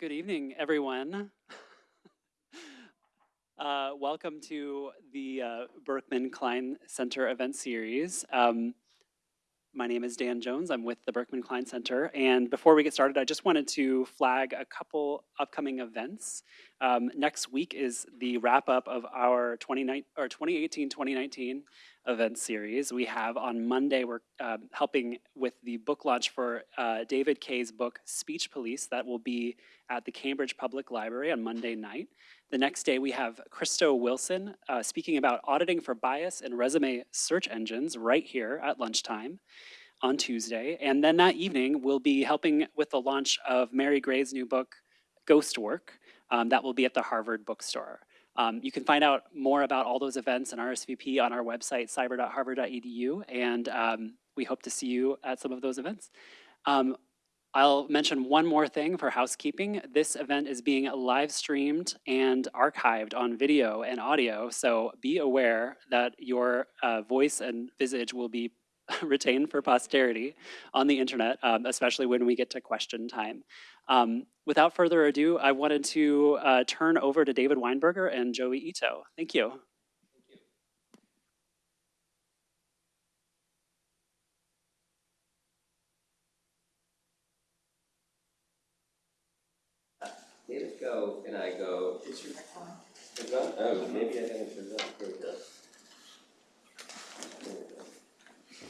Good evening, everyone. uh, welcome to the uh, Berkman Klein Center event series. Um, my name is Dan Jones. I'm with the Berkman Klein Center. And before we get started, I just wanted to flag a couple upcoming events. Um, next week is the wrap up of our 2018-2019 event series. We have on Monday, we're uh, helping with the book launch for uh, David Kaye's book, Speech Police. That will be at the Cambridge Public Library on Monday night. The next day, we have Christo Wilson uh, speaking about auditing for bias in resume search engines right here at lunchtime on Tuesday. And then that evening, we'll be helping with the launch of Mary Gray's new book, Ghost Work. Um, that will be at the Harvard Bookstore. Um, you can find out more about all those events and RSVP on our website, cyber.harvard.edu, and um, we hope to see you at some of those events. Um, I'll mention one more thing for housekeeping. This event is being live streamed and archived on video and audio, so be aware that your uh, voice and visage will be retained for posterity on the internet, um, especially when we get to question time. Um, without further ado, I wanted to uh, turn over to David Weinberger and Joi Ito. Thank you. David go and I go. Is your mic on? It's? Oh, maybe I haven't turned it on. Here. There we go.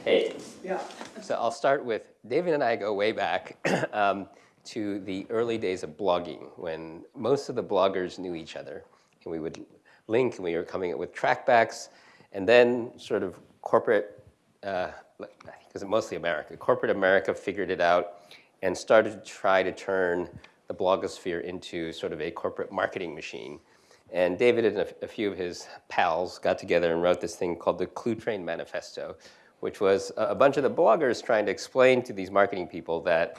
Hey. Yeah. So I'll start with, David and I go way back um, to the early days of blogging when most of the bloggers knew each other. And we would link and we were coming up with trackbacks and then sort of corporate, uh, it mostly America, corporate America figured it out and started to try to turn the blogosphere into sort of a corporate marketing machine. And David and a, a, few of his pals got together and wrote this thing called the Cluetrain Manifesto, which was a, a bunch of the bloggers trying to explain to these marketing people that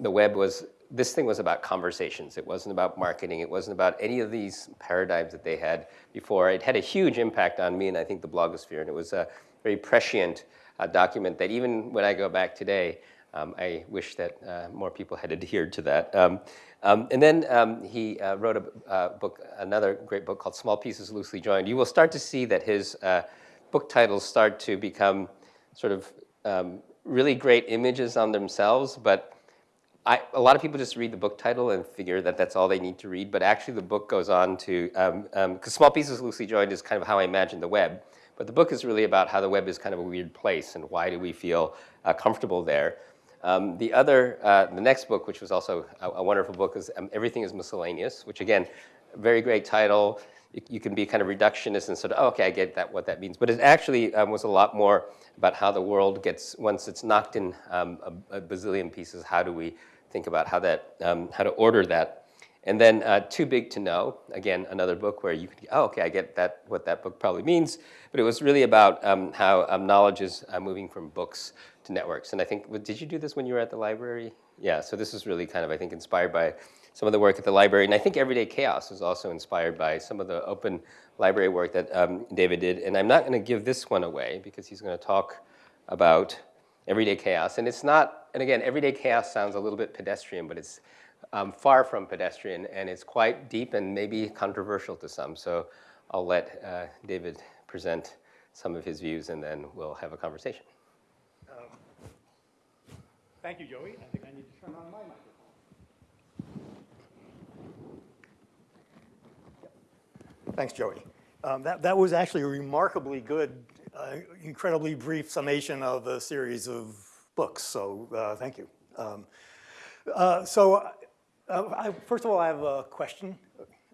the web was, this thing was about conversations. It wasn't about marketing. It wasn't about any of these paradigms that they had before. It had a huge impact on me and I think the blogosphere. And it was a very prescient uh, document that even when I go back today, um, I wish that uh, more people had adhered to that. Um, um, and then um, he uh, wrote a uh, book, another great book called Small Pieces Loosely Joined. You will start to see that his uh, book titles start to become sort of um, really great images on themselves, but I, a lot of people just read the book title and figure that that's all they need to read, but actually the book goes on to, because um, Small Pieces Loosely Joined is kind of how I imagine the web, but the book is really about how the web is kind of a weird place and why do we feel uh, comfortable there. Um, the other, uh, the next book, which was also a, a wonderful book, is um, Everything is Miscellaneous, which again, very great title. You, you, can be kind of reductionist and sort of, oh, okay, I get that, what that means. But it actually um, was a lot more about how the world gets, once it's knocked in um, a, a, bazillion pieces, how do we think about how that, um, how to order that and then uh, Too Big to Know, again, another book where you could, oh, okay, I get that, what that book probably means. But it was really about um, how um, knowledge is uh, moving from books to networks. And I think, did you do this when you were at the library? Yeah, so this is really kind of, I think, inspired by some of the work at the library. And I think Everyday Chaos is also inspired by some of the open library work that um, David did. And I'm not going to give this one away because he's going to talk about Everyday Chaos. And it's not, and again, Everyday Chaos sounds a little bit pedestrian, but it's um, far from pedestrian, and it's quite deep and maybe controversial to some. So I'll let uh, David present some of his views, and then we'll have a conversation. Um, thank you, Joi. I think I need to turn on my microphone. Thanks, Joi. Um, that, that was actually a remarkably good, uh, incredibly brief summation of a series of books, so uh, thank you. Um, uh, so uh, I, first of all, I have a question.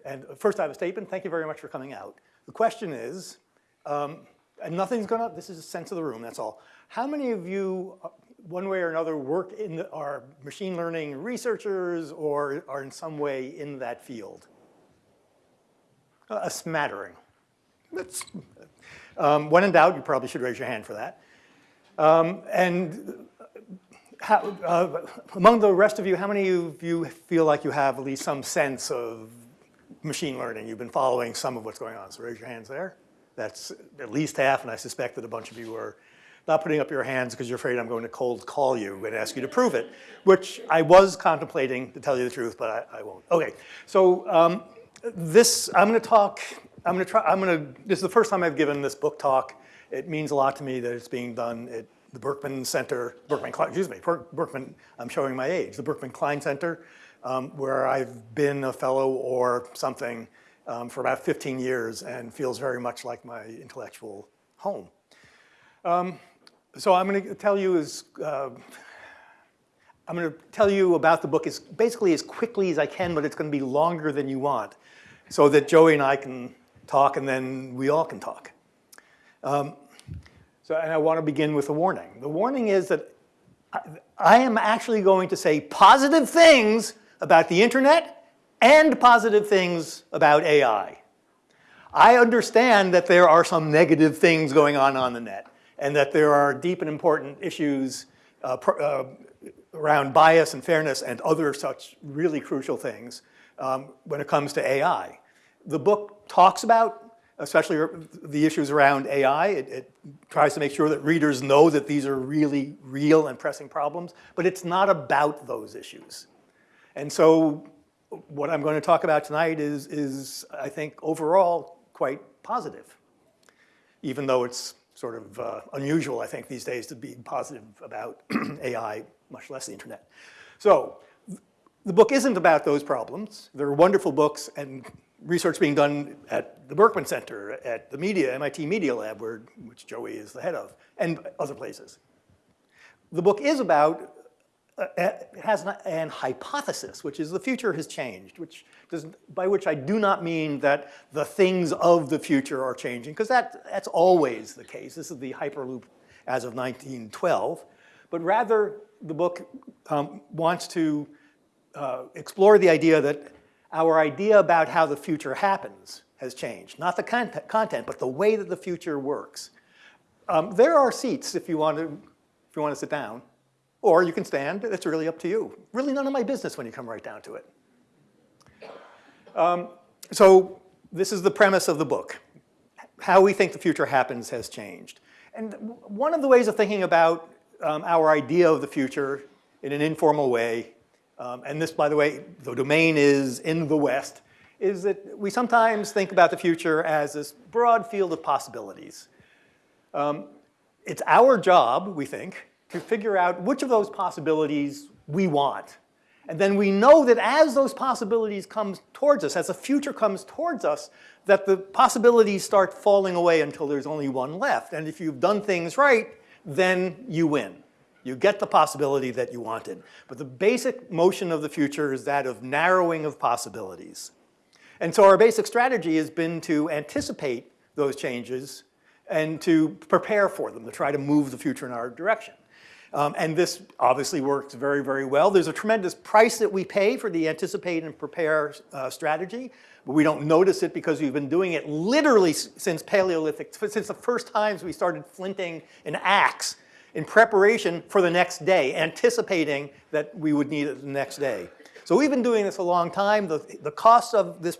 And first I have a statement. Thank you very much for coming out. The question is, um, and nothing's gonna, this is a sense of the room, that's all. How many of you, uh, one way or another, work in the, are machine learning researchers or are in some way in that field? A smattering. That's, um, when in doubt, you probably should raise your hand for that. Um, and how, uh, among the rest of you, how many of you feel like you have at least some sense of machine learning? You've been following some of what's going on, so raise your hands there. That's at least half, and I suspect that a bunch of you are not putting up your hands because you're afraid I'm going to cold call you and ask you to prove it, which I was contemplating, to tell you the truth, but I, I won't. Okay, so um, this, I'm gonna talk, I'm gonna try, I'm gonna, this is the first time I've given this book talk. It means a lot to me that it's being done at the Berkman Center, Berkman, excuse me, Berkman, I'm showing my age, the Berkman Klein Center, um, where I've been a fellow or something um, for about 15 years and feels very much like my intellectual home. Um, so I'm going to tell you is, uh, I'm going to tell you about the book as basically as quickly as I can, but it's going to be longer than you want, so that Joi and I can talk, and then we all can talk. So, and I want to begin with a warning. The warning is that I, I am actually going to say positive things about the internet and positive things about AI. I understand that there are some negative things going on on the net and that there are deep and important issues uh, uh, around bias and fairness and other such really crucial things um, when it comes to AI. The book talks about especially the issues around AI. It, it tries to make sure that readers know that these are really real and pressing problems, but it's not about those issues. And so what I'm going to talk about tonight is, is I think, overall quite positive, even though it's sort of uh, unusual, I think, these days to be positive about AI, much less the internet. So the book isn't about those problems. There are wonderful books and research being done at the Berkman Center, at the media, MIT Media Lab, where, which Joi is the head of, and other places. The book is about uh, it has an, an, hypothesis, which is the future has changed, which does, by which I do not mean that the things of the future are changing, because that, that's always the case. This is the Hyperloop as of 1912. But rather, the book um, wants to uh, explore the idea that our idea about how the future happens has changed. Not the content, but the way that the future works. Um, there are seats if you want to, if you want to sit down. Or you can stand, it's really up to you. Really none of my business when you come right down to it. Um, so this is the premise of the book. How we think the future happens has changed. And one of the ways of thinking about um, our idea of the future in an informal way, um, and this, by the way, the domain is in the West, is that we sometimes think about the future as this broad field of possibilities. Um, it's our job, we think, to figure out which of those possibilities we want. And then we know that as those possibilities come towards us, as the future comes towards us, that the possibilities start falling away until there's only one left. And if you've done things right, then you win. You get the possibility that you wanted. But the basic motion of the future is that of narrowing of possibilities. And so our basic strategy has been to anticipate those changes and to prepare for them, to try to move the future in our direction. Um, and this obviously works very, very well. There's a tremendous price that we pay for the anticipate and prepare uh, strategy, but we don't notice it because we've been doing it literally since Paleolithic, since the first times we started flinting an axe in preparation for the next day, anticipating that we would need it the next day. So we've been doing this a long time. The, the costs of this,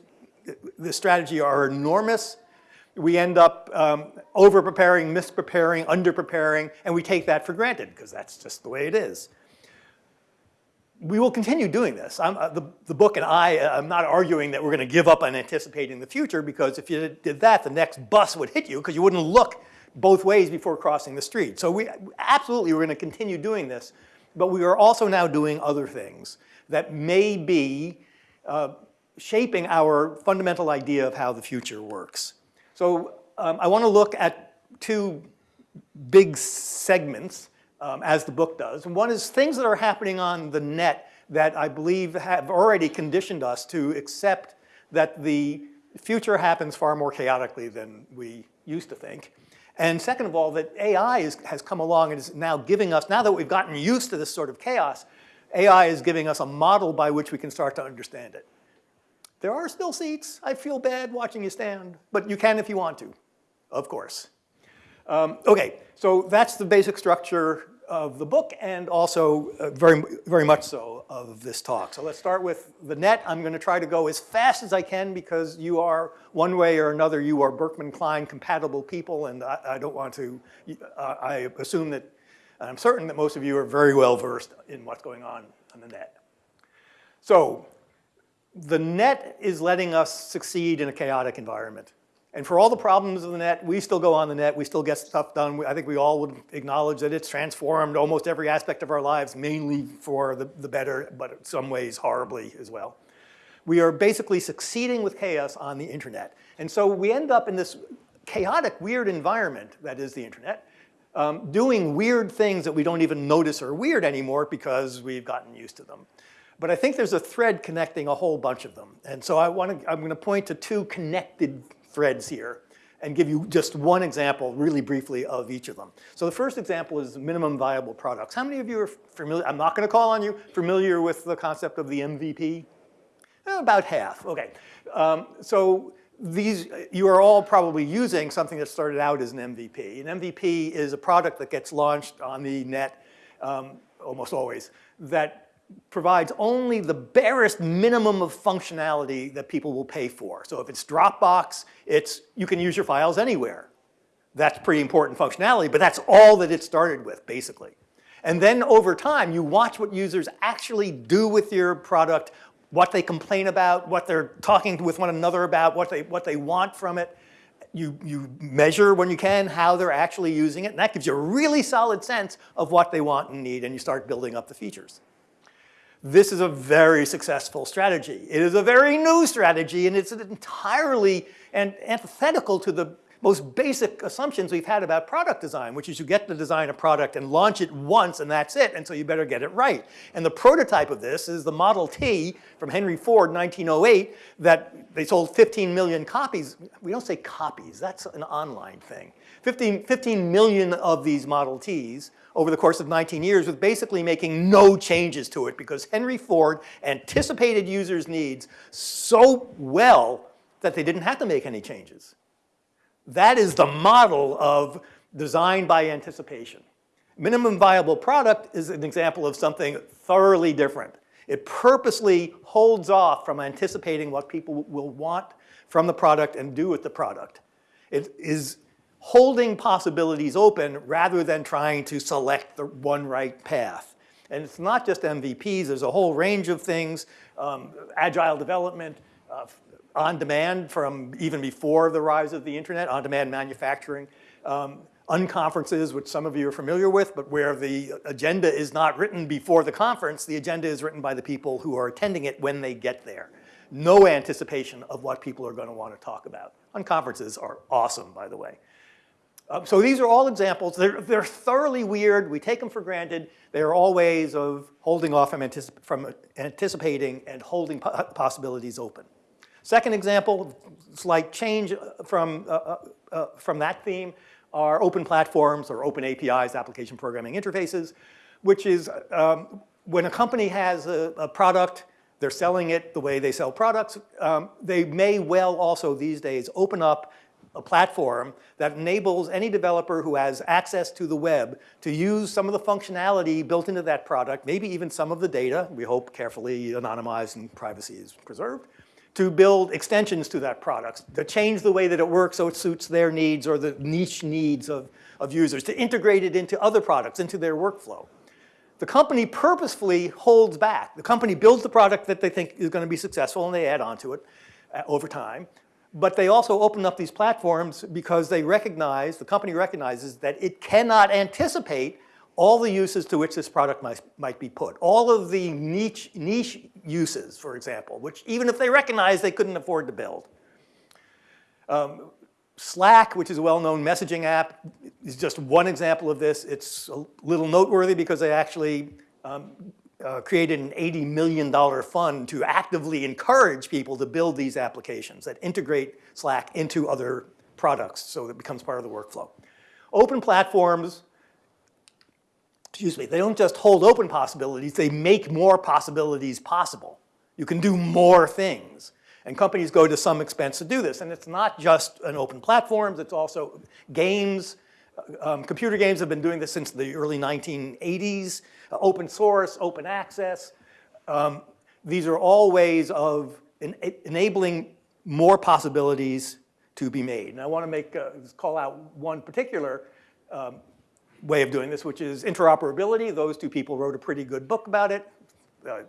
this strategy are enormous we end up um, over-preparing, mispreparing, under-preparing, and we take that for granted because that's just the way it is. We will continue doing this. Uh, the, the, book and I, uh, I'm not arguing that we're going to give up on anticipating the future because if you did that, the next bus would hit you because you wouldn't look both ways before crossing the street. So we absolutely we're going to continue doing this, but we are also now doing other things that may be uh, shaping our fundamental idea of how the future works. So um, I want to look at two big segments um, as the book does. One is things that are happening on the net that I believe have already conditioned us to accept that the future happens far more chaotically than we used to think. And second of all, that AI is, has come along and is now giving us, now that we've gotten used to this sort of chaos, AI is giving us a model by which we can start to understand it. There are still seats. I feel bad watching you stand, but you can if you want to, of course. Um, okay, so that's the basic structure of the book and also uh, very, very much so of this talk. So let's start with the net. I'm going to try to go as fast as I can because you are, one way or another, you are Berkman Klein compatible people and I, I don't want to, uh, I assume that, I'm certain that most of you are very well versed in what's going on on the net. So the net is letting us succeed in a chaotic environment. And for all the problems of the net, we still go on the net, we still get stuff done. I think we all would acknowledge that it's transformed almost every aspect of our lives, mainly for the, the better, but in some ways horribly as well. We are basically succeeding with chaos on the internet. And so we end up in this chaotic, weird environment that is the internet, um, doing weird things that we don't even notice are weird anymore because we've gotten used to them. But I think there's a thread connecting a whole bunch of them. And so I want to, I'm going to point to two connected threads here and give you just one example really briefly of each of them. So the first example is minimum viable products. How many of you are familiar, I'm not gonna call on you, familiar with the concept of the MVP? Eh, About half, okay. Um, so these, you are all probably using something that started out as an MVP. An MVP is a product that gets launched on the net um, almost always that provides only the barest minimum of functionality that people will pay for. So if it's Dropbox, it's, you can use your files anywhere. That's pretty important functionality, but that's all that it started with, basically. And then over time, you watch what users actually do with your product, what they complain about, what they're talking with one another about, what they, what they want from it. You, you measure when you can how they're actually using it, and that gives you a really solid sense of what they want and need, and you start building up the features. This is a very successful strategy. It is a very new strategy and it's entirely and antithetical to the most basic assumptions we've had about product design, which is you get to design a product and launch it once and that's it, and so you better get it right. And the prototype of this is the Model T from Henry Ford 1908 that they sold 15 million copies. We don't say copies, that's an online thing. 15, 15 million of these Model Ts over the course of 19 years with basically making no changes to it because Henry Ford anticipated users' needs so well that they didn't have to make any changes. That is the model of design by anticipation. Minimum viable product is an example of something thoroughly different. It purposely holds off from anticipating what people will want from the product and do with the product. It is holding possibilities open rather than trying to select the one right path. And it's not just MVPs, there's a whole range of things, um, agile development, uh, on demand from even before the rise of the internet, on demand manufacturing, um, unconferences, which some of you are familiar with, but where the agenda is not written before the conference, the agenda is written by the people who are attending it when they get there. No anticipation of what people are gonna wanna talk about. Unconferences are awesome, by the way. Um, so these are all examples. They're, they're thoroughly weird. We take them for granted. They are all ways of holding off from, anticip from anticipating and holding po possibilities open. Second example, slight change from, uh, uh, uh, from that theme are open platforms or open APIs, application programming interfaces, which is um, when a company has a, a, product, they're selling it the way they sell products, um, they may well also these days open up a platform that enables any developer who has access to the web to use some of the functionality built into that product, maybe even some of the data, we hope carefully anonymized and privacy is preserved, to build extensions to that product, to change the way that it works so it suits their needs or the niche needs of, of users, to integrate it into other products, into their workflow. The company purposefully holds back. The company builds the product that they think is going to be successful and they add on to it uh, over time. But they also open up these platforms because they recognize, the company recognizes that it cannot anticipate all the uses to which this product might, might be put. All of the niche, niche uses, for example, which even if they recognize they couldn't afford to build. Um, Slack, which is a well-known messaging app, is just one example of this. It's a little noteworthy because they actually um, uh, created an $80 million fund to actively encourage people to build these applications that integrate Slack into other products so that it becomes part of the workflow. Open platforms, excuse me, they don't just hold open possibilities, they make more possibilities possible. You can do more things. And companies go to some expense to do this. And it's not just an open platforms, it's also games, Um, computer games have been doing this since the early 1980s. Open source, open access. Um, these are all ways of en enabling more possibilities to be made. And I want to make uh, call out one particular um, way of doing this, which is interoperability. Those two people wrote a pretty good book about it. Uh,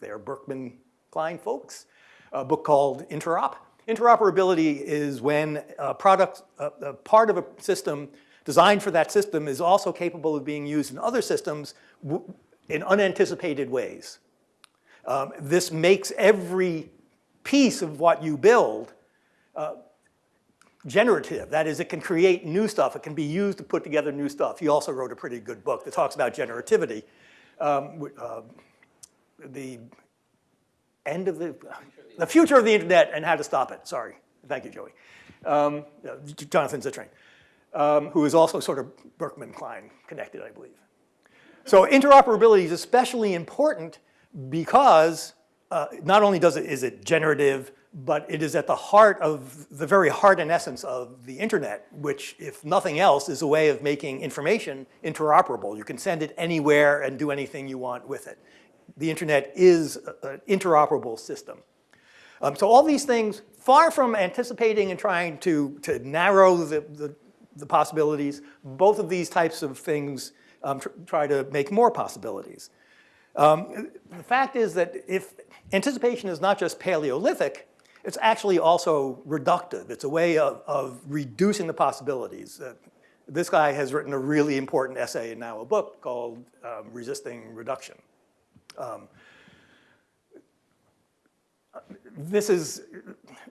they're Berkman Klein folks. A book called Interop. Interoperability is when a product, a, a part of a system designed for that system is also capable of being used in other systems in unanticipated ways. Um, this makes every piece of what you build uh, generative. That is, it can create new stuff. It can be used to put together new stuff. He also wrote a pretty good book that talks about generativity. Um, uh, the end of the, the future of the internet and how to stop it. Sorry. Thank you, Joi. Um, Jonathan Zittrain, um, who is also sort of Berkman Klein connected, I believe. So interoperability is especially important because uh, not only does it, is it generative, but it is at the heart of the very heart and essence of the internet, which if nothing else is a way of making information interoperable. You can send it anywhere and do anything you want with it. The internet is an interoperable system. Um, so all these things, far from anticipating and trying to, to narrow the, the, the possibilities, both of these types of things um, tr try to make more possibilities. Um, the fact is that if anticipation is not just Paleolithic, it's actually also reductive. It's a way of, of reducing the possibilities. Uh, this guy has written a really important essay and now a book called um, Resisting Reduction. Um, this is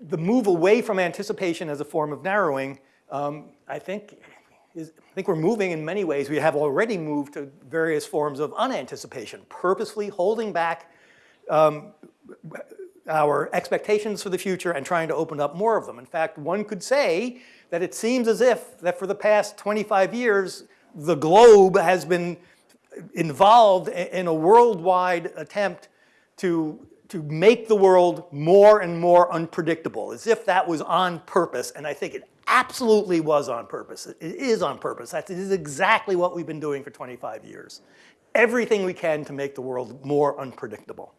the move away from anticipation as a form of narrowing, um, I think is, think we're moving in many ways. We have already moved to various forms of unanticipation, purposely holding back um, our expectations for the future and trying to open up more of them. In fact, one could say that it seems as if that for the past 25 years, the globe has been involved in a worldwide attempt to, to make the world more and more unpredictable, as if that was on purpose, and I think it absolutely was on purpose. It is on purpose. That is exactly what we've been doing for 25 years. Everything we can to make the world more unpredictable,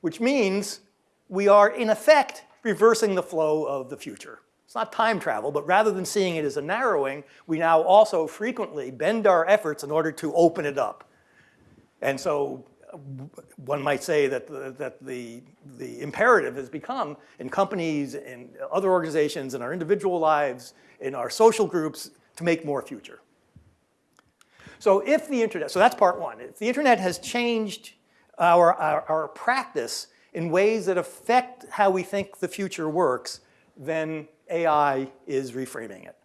which means we are, in effect, reversing the flow of the future. It's not time travel, but rather than seeing it as a narrowing, we now also frequently bend our efforts in order to open it up. And so one might say that the, that the, the imperative has become in companies, in other organizations, in our individual lives, in our social groups, to make more future. So if the internet, so that's part one. If the internet has changed our, our, our practice in ways that affect how we think the future works, then AI is reframing it.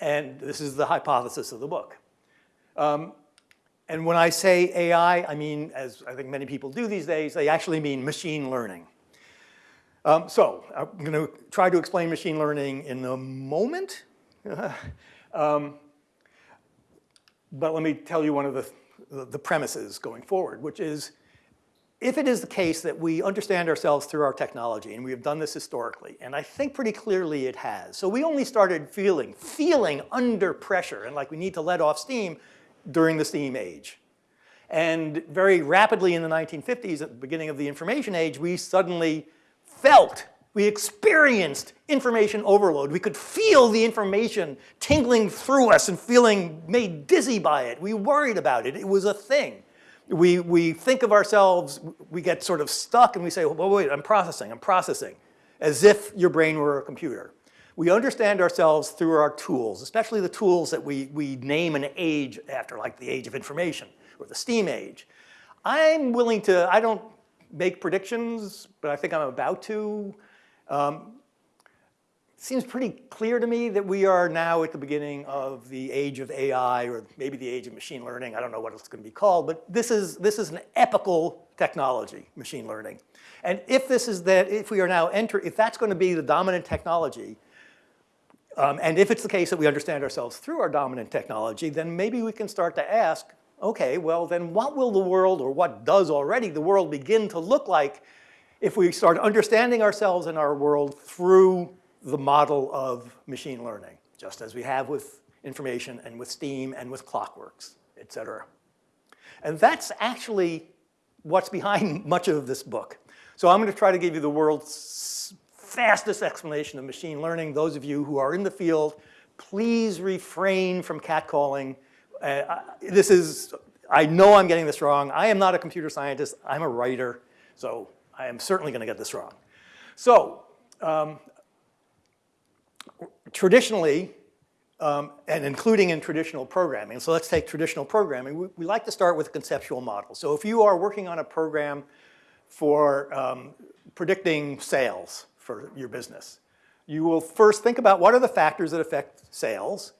And this is the hypothesis of the book. Um, and when I say AI, I mean, as I think many people do these days, they actually mean machine learning. Um, so I'm going to try to explain machine learning in a moment. um, but let me tell you one of the, the premises going forward, which is if it is the case that we understand ourselves through our technology, and we have done this historically, and I think pretty clearly it has. So we only started feeling, feeling under pressure and like we need to let off steam during the steam age. And very rapidly in the 1950s, at the beginning of the information age, we suddenly felt, we experienced information overload. We could feel the information tingling through us and feeling made dizzy by it. We worried about it. It was a thing. We, we think of ourselves, we get sort of stuck and we say, well, wait, I'm processing, I'm processing, as if your brain were a computer. We understand ourselves through our tools, especially the tools that we, we name an age after, like the age of information or the STEAM age. I'm willing to, I don't make predictions, but I think I'm about to. Um, seems pretty clear to me that we are now at the beginning of the age of AI or maybe the age of machine learning. I don't know what it's going to be called, but this is, this is an epical technology, machine learning. And if this is that, if we are now entering, if that's going to be the dominant technology, um, and if it's the case that we understand ourselves through our dominant technology, then maybe we can start to ask, okay, well then what will the world, or what does already the world begin to look like if we start understanding ourselves and our world through the model of machine learning, just as we have with information and with steam and with clockworks, et cetera. And that's actually what's behind much of this book. So I'm going to try to give you the world's fastest explanation of machine learning. Those of you who are in the field, please refrain from catcalling. Uh, this is, I know I'm getting this wrong. I am not a computer scientist. I'm a writer. So I am certainly going to get this wrong. So um, traditionally, um, and including in traditional programming. So let's take traditional programming. We, we like to start with a conceptual model. So if you are working on a program for um, predicting sales for your business, you will first think about what are the factors that affect sales,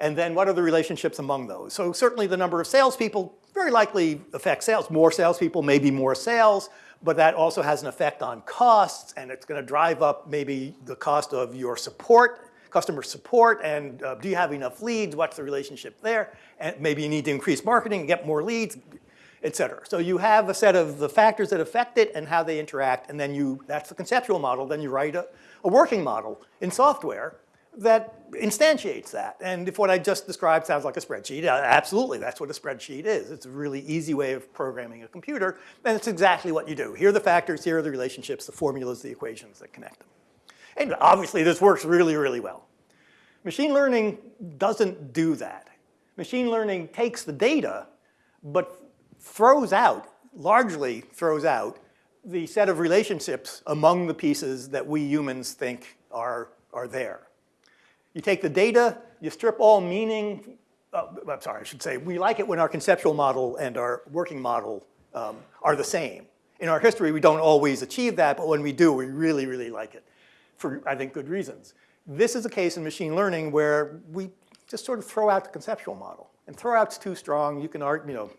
and then what are the relationships among those. So certainly the number of salespeople very likely affects sales. More salespeople, maybe more sales, but that also has an effect on costs, and it's going to drive up maybe the cost of your support customer support and uh, do you have enough leads? What's the relationship there? And maybe you need to increase marketing, and get more leads, et cetera. So you have a set of the factors that affect it and how they interact, and then you, that's the conceptual model, then you write a, a working model in software that instantiates that. And if what I just described sounds like a spreadsheet, uh, absolutely, that's what a spreadsheet is. It's a really easy way of programming a computer, and it's exactly what you do. Here are the factors, here are the relationships, the formulas, the equations that connect them. And obviously this works really, really well. Machine learning doesn't do that. Machine learning takes the data, but throws out, largely throws out, the set of relationships among the pieces that we humans think are, are there. You take the data, you strip all meaning, uh, I'm sorry, I should say, we like it when our conceptual model and our working model um, are the same. In our history, we don't always achieve that, but when we do, we really, really like it for, I think, good reasons. This is a case in machine learning where we just sort of throw out the conceptual model. And throw out's too strong, you can argue, you know,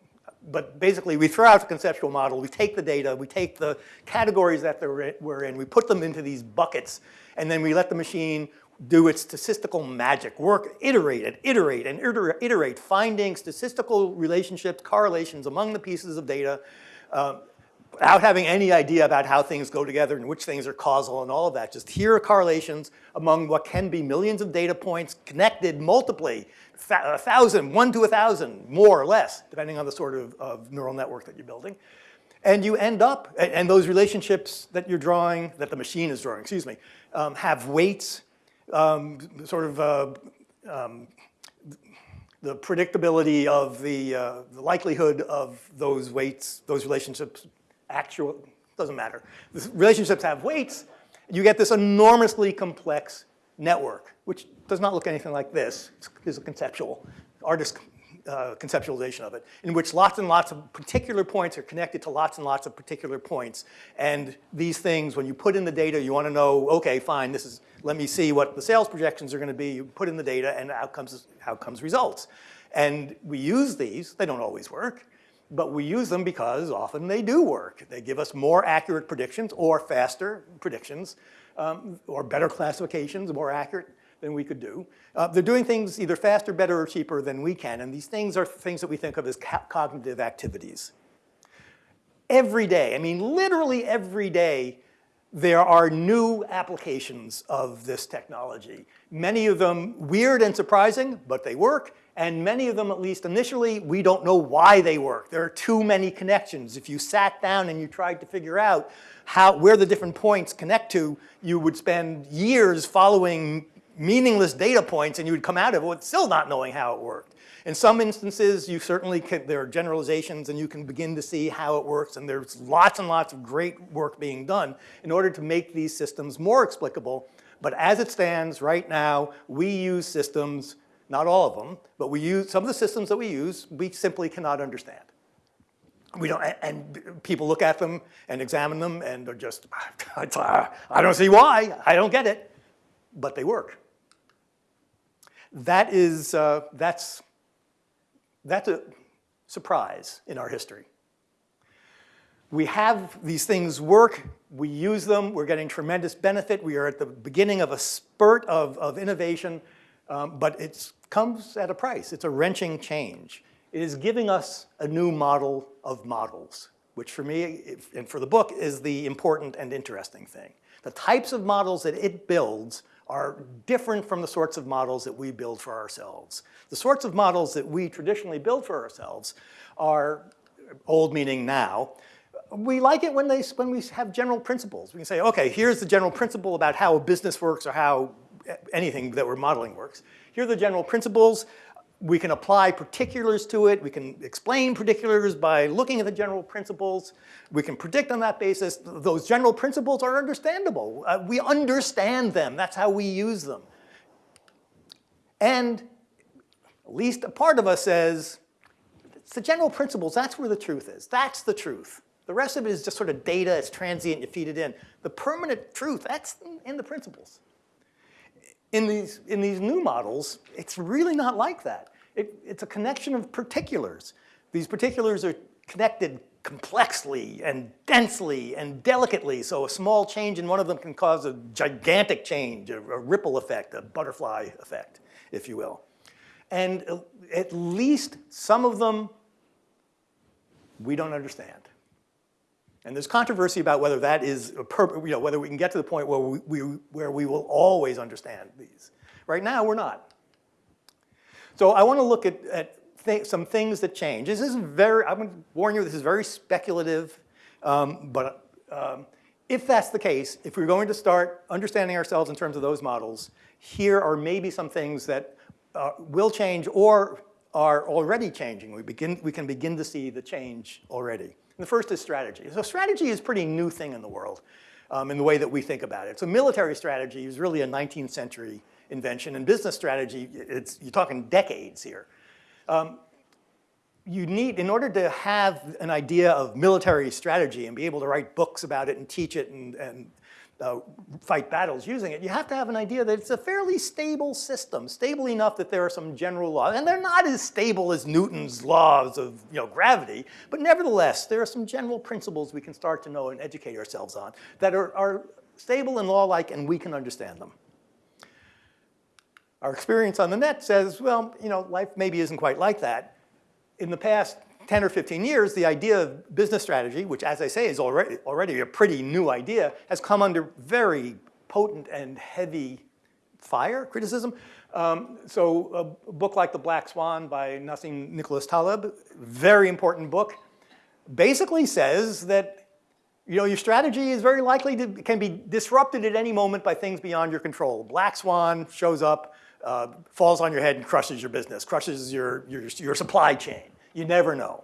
but basically we throw out the conceptual model, we take the data, we take the categories that we're in, we put them into these buckets, and then we let the machine do its statistical magic, work, iterate and iterate and iterate, finding statistical relationships, correlations among the pieces of data, um, without having any idea about how things go together and which things are causal and all of that. Just here are correlations among what can be millions of data points connected multiply, a thousand, one to a thousand, more or less, depending on the sort of, of neural network that you're building. And you end up, and, those relationships that you're drawing, that the machine is drawing, excuse me, um, have weights, um, sort of uh, um, the predictability of the, uh, the likelihood of those weights, those relationships actual, doesn't matter. The relationships have weights, you get this enormously complex network, which does not look anything like this. It's a conceptual, artist uh, conceptualization of it, in which lots and lots of particular points are connected to lots and lots of particular points. And these things, when you put in the data, you want to know, okay, fine, this is, let me see what the sales projections are going to be. You put in the data and out comes, out comes results. And we use these, they don't always work, but we use them because often they do work. They give us more accurate predictions or faster predictions um, or better classifications, more accurate than we could do. Uh, they're doing things either faster, better, or cheaper than we can, and these things are things that we think of as cognitive activities. Every day, I mean literally every day, there are new applications of this technology. Many of them weird and surprising, but they work. And many of them, at least initially, we don't know why they work. There are too many connections. If you sat down and you tried to figure out how, where the different points connect to, you would spend years following meaningless data points and you would come out of it with still not knowing how it worked. In some instances, you certainly can, there are generalizations and you can begin to see how it works and there's lots and lots of great work being done in order to make these systems more explicable. But as it stands right now, we use systems not all of them, but we use, some of the systems that we use, we simply cannot understand. We don't, and people look at them and examine them and they're just, I don't see why, I don't get it, but they work. That is, uh, that's, that's a surprise in our history. We have these things work, we use them, we're getting tremendous benefit, we are at the beginning of a spurt of, of innovation, um, but it comes at a price. It's a wrenching change. It is giving us a new model of models. which for me and for the book is the important and interesting thing. The types of models that it builds are different from the sorts of models that we build for ourselves. The sorts of models that we traditionally build for ourselves are old meaning now. We like it when, they, when we have general principles. We can say, okay, here's the general principle about how a business works or how anything that we're modeling works. Here are the general principles. We can apply particulars to it. We can explain particulars by looking at the general principles. We can predict on that basis. Those general principles are understandable. Uh, we understand them. That's how we use them. And at least a part of us says, it's the general principles, that's where the truth is. That's the truth. The rest of it is just sort of data, it's transient, you feed it in. The permanent truth, that's in the principles. In these, in these new models, it's really not like that. It, it's a connection of particulars. These particulars are connected complexly and densely and delicately, so a small change in one of them can cause a gigantic change, a, a ripple effect, a butterfly effect, if you will. And at least some of them we don't understand. And there's controversy about whether that is, you know, whether we can get to the point where we, we, where we will always understand these. Right now, we're not. So I want to look at, at th some things that change. This is very, I'm going to warn you, this is very speculative, um, but um, if that's the case, if we're going to start understanding ourselves in terms of those models, here are maybe some things that uh, will change or are already changing. We, begin, we can begin to see the change already. The first is strategy. So strategy is a pretty new thing in the world um, in the way that we think about it. So military strategy is really a 19th century invention, and business strategy, it's, you're talking decades here. Um, you need, in order to have an idea of military strategy and be able to write books about it and teach it and, and uh, fight battles using it, you have to have an idea that it's a fairly stable system, stable enough that there are some general laws. And they're not as stable as Newton's laws of you know, gravity, but nevertheless, there are some general principles we can start to know and educate ourselves on that are, are stable and law-like and we can understand them. Our experience on the net says, well, you know, life maybe isn't quite like that. In the past 10 or 15 years, the idea of business strategy, which as I say is already, already a pretty new idea, has come under very potent and heavy fire, criticism. Um, so a book like The Black Swan by Nassim Nicholas Taleb, very important book, basically says that you know, your strategy is very likely to, can be disrupted at any moment by things beyond your control. Black Swan shows up, uh, falls on your head and crushes your business, crushes your, your, your supply chain. You never know.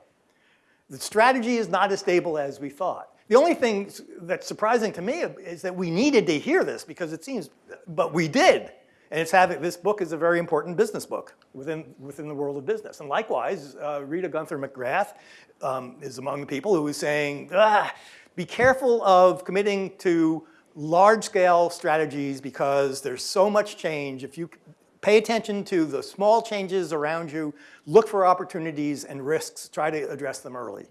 The strategy is not as stable as we thought. The only thing that's surprising to me is that we needed to hear this because it seems, but we did. And it's having, this book is a very important business book within, within the world of business. And likewise, uh, Rita Gunther McGrath um, is among the people who is saying, ah, be careful of committing to large-scale strategies because there's so much change. If you Pay attention to the small changes around you, look for opportunities and risks, try to address them early.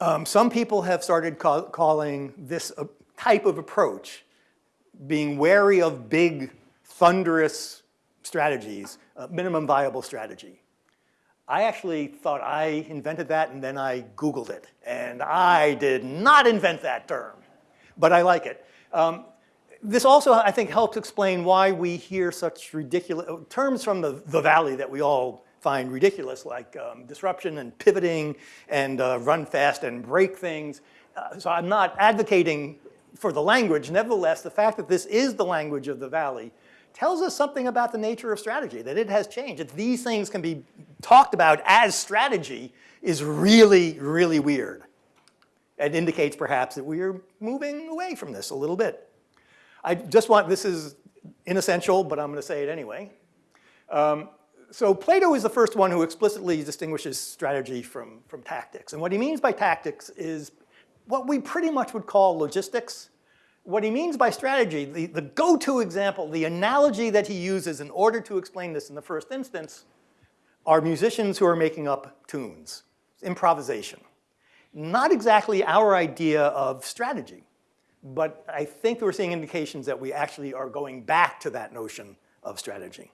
Um, some people have started call, calling this a type of approach, being wary of big, thunderous strategies, minimum viable strategy. I actually thought I invented that and then I Googled it. And I did not invent that term, but I like it. Um, this also, I think, helps explain why we hear such ridiculous terms from the, the valley that we all find ridiculous, like um, disruption and pivoting and uh, run fast and break things. Uh, so I'm not advocating for the language. Nevertheless, the fact that this is the language of the valley tells us something about the nature of strategy, that it has changed. That these things can be talked about as strategy is really, really weird. It indicates perhaps that we are moving away from this a little bit. I just want, this is inessential, but I'm going to say it anyway. Um, so Plato is the first one who explicitly distinguishes strategy from, from tactics. And what he means by tactics is what we pretty much would call logistics. What he means by strategy, the, the go-to example, the analogy that he uses in order to explain this in the first instance, are musicians who are making up tunes, improvisation. Not exactly our idea of strategy. But I think we're seeing indications that we actually are going back to that notion of strategy.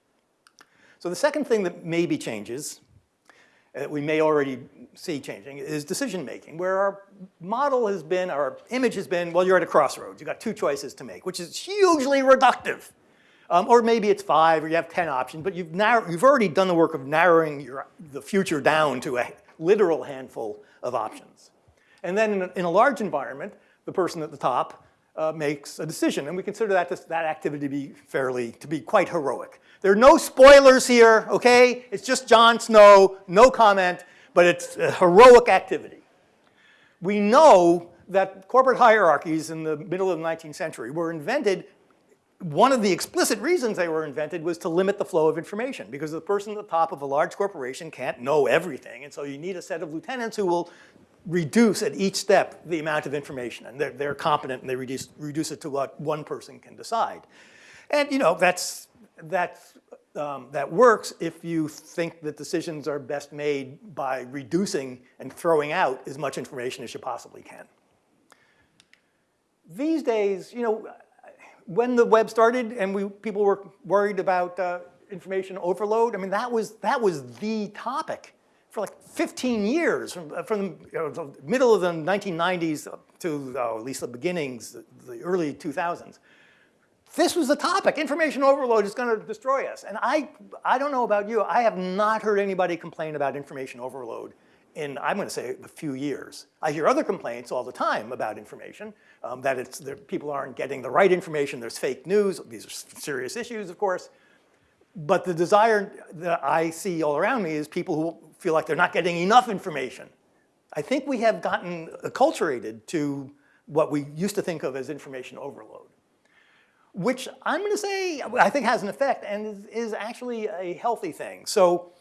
So the second thing that maybe changes that we may already see changing is decision making, where our model has been, our image has been, well, you're at a crossroads. You've got two choices to make, which is hugely reductive. Um, or maybe it's five or you have 10 options, but you've, narrow, you've already done the work of narrowing your, the future down to a literal handful of options. And then in a, in a large environment, the person at the top uh, makes a decision, and we consider that, that activity to be fairly, to be quite heroic. There are no spoilers here, okay? It's just Jon Snow, no comment, but it's a heroic activity. We know that corporate hierarchies in the middle of the 19th century were invented one of the explicit reasons they were invented was to limit the flow of information because the person at the top of a large corporation can't know everything. And so you need a set of lieutenants who will reduce at each step the amount of information. And they're, they're competent and they reduce, reduce it to what one person can decide. And you know, that's, that's, um, that works if you think that decisions are best made by reducing and throwing out as much information as you possibly can. These days, you know, when the web started and we, people were worried about uh, information overload, I mean, that was, that was the topic for like 15 years, from, from the, you know, the middle of the 1990s to uh, at least the beginnings, the early 2000s. This was the topic. Information overload is going to destroy us. And I, I don't know about you, I have not heard anybody complain about information overload in, I'm going to say, a few years. I hear other complaints all the time about information, um, that it's, people aren't getting the right information, there's fake news, these are serious issues, of course. But the desire that I see all around me is people who feel like they're not getting enough information. I think we have gotten acculturated to what we used to think of as information overload, which I'm going to say I think has an effect and is, actually a healthy thing. So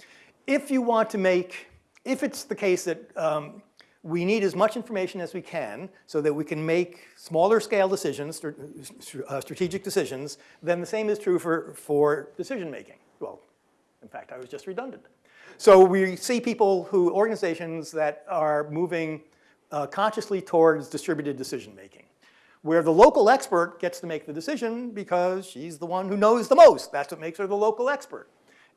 if you want to make if it's the case that um, we need as much information as we can so that we can make smaller scale decisions, uh, strategic decisions, then the same is true for, for decision making. Well, in fact, I was just redundant. So we see people who, organizations that are moving uh, consciously towards distributed decision making, where the local expert gets to make the decision because she's the one who knows the most. That's what makes her the local expert.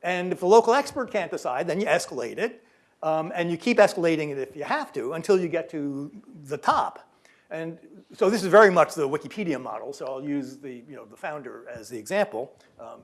And if the local expert can't decide, then you escalate it. Um, and you keep escalating it if you have to until you get to the top. And so this is very much the Wikipedia model, so I'll use the, you know, the founder as the example. Um,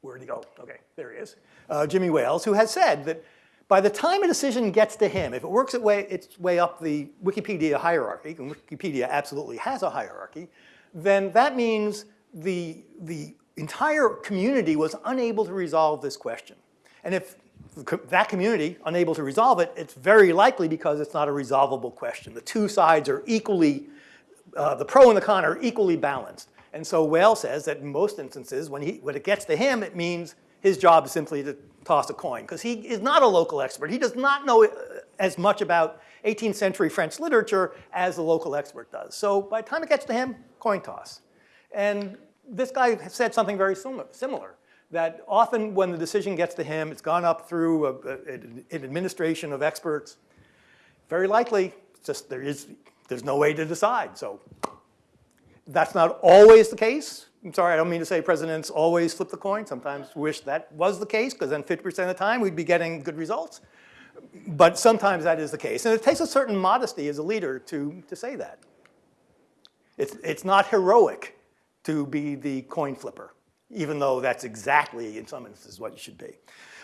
where'd he go? Okay, there he is. Uh, Jimmy Wales, who has said that by the time a decision gets to him, if it works its way, its way up the Wikipedia hierarchy, and Wikipedia absolutely has a hierarchy, then that means the, the entire community was unable to resolve this question. And if that community unable to resolve it, it's very likely because it's not a resolvable question. The two sides are equally, uh, the pro and the con are equally balanced. And so Wales says that in most instances, when, he, when it gets to him, it means his job is simply to toss a coin because he is not a local expert. He does not know uh, as much about 18th century French literature as the local expert does. So by the time it gets to him, coin toss. And this guy said something very similar that often when the decision gets to him, it's gone up through a, a, an administration of experts. Very likely, just there is, there's no way to decide. So that's not always the case. I'm sorry, I don't mean to say presidents always flip the coin. Sometimes wish that was the case because then 50% of the time we'd be getting good results. But sometimes that is the case. And it takes a certain modesty as a leader to, to say that. It's, it's not heroic to be the coin flipper even though that's exactly, in some instances, what you should be.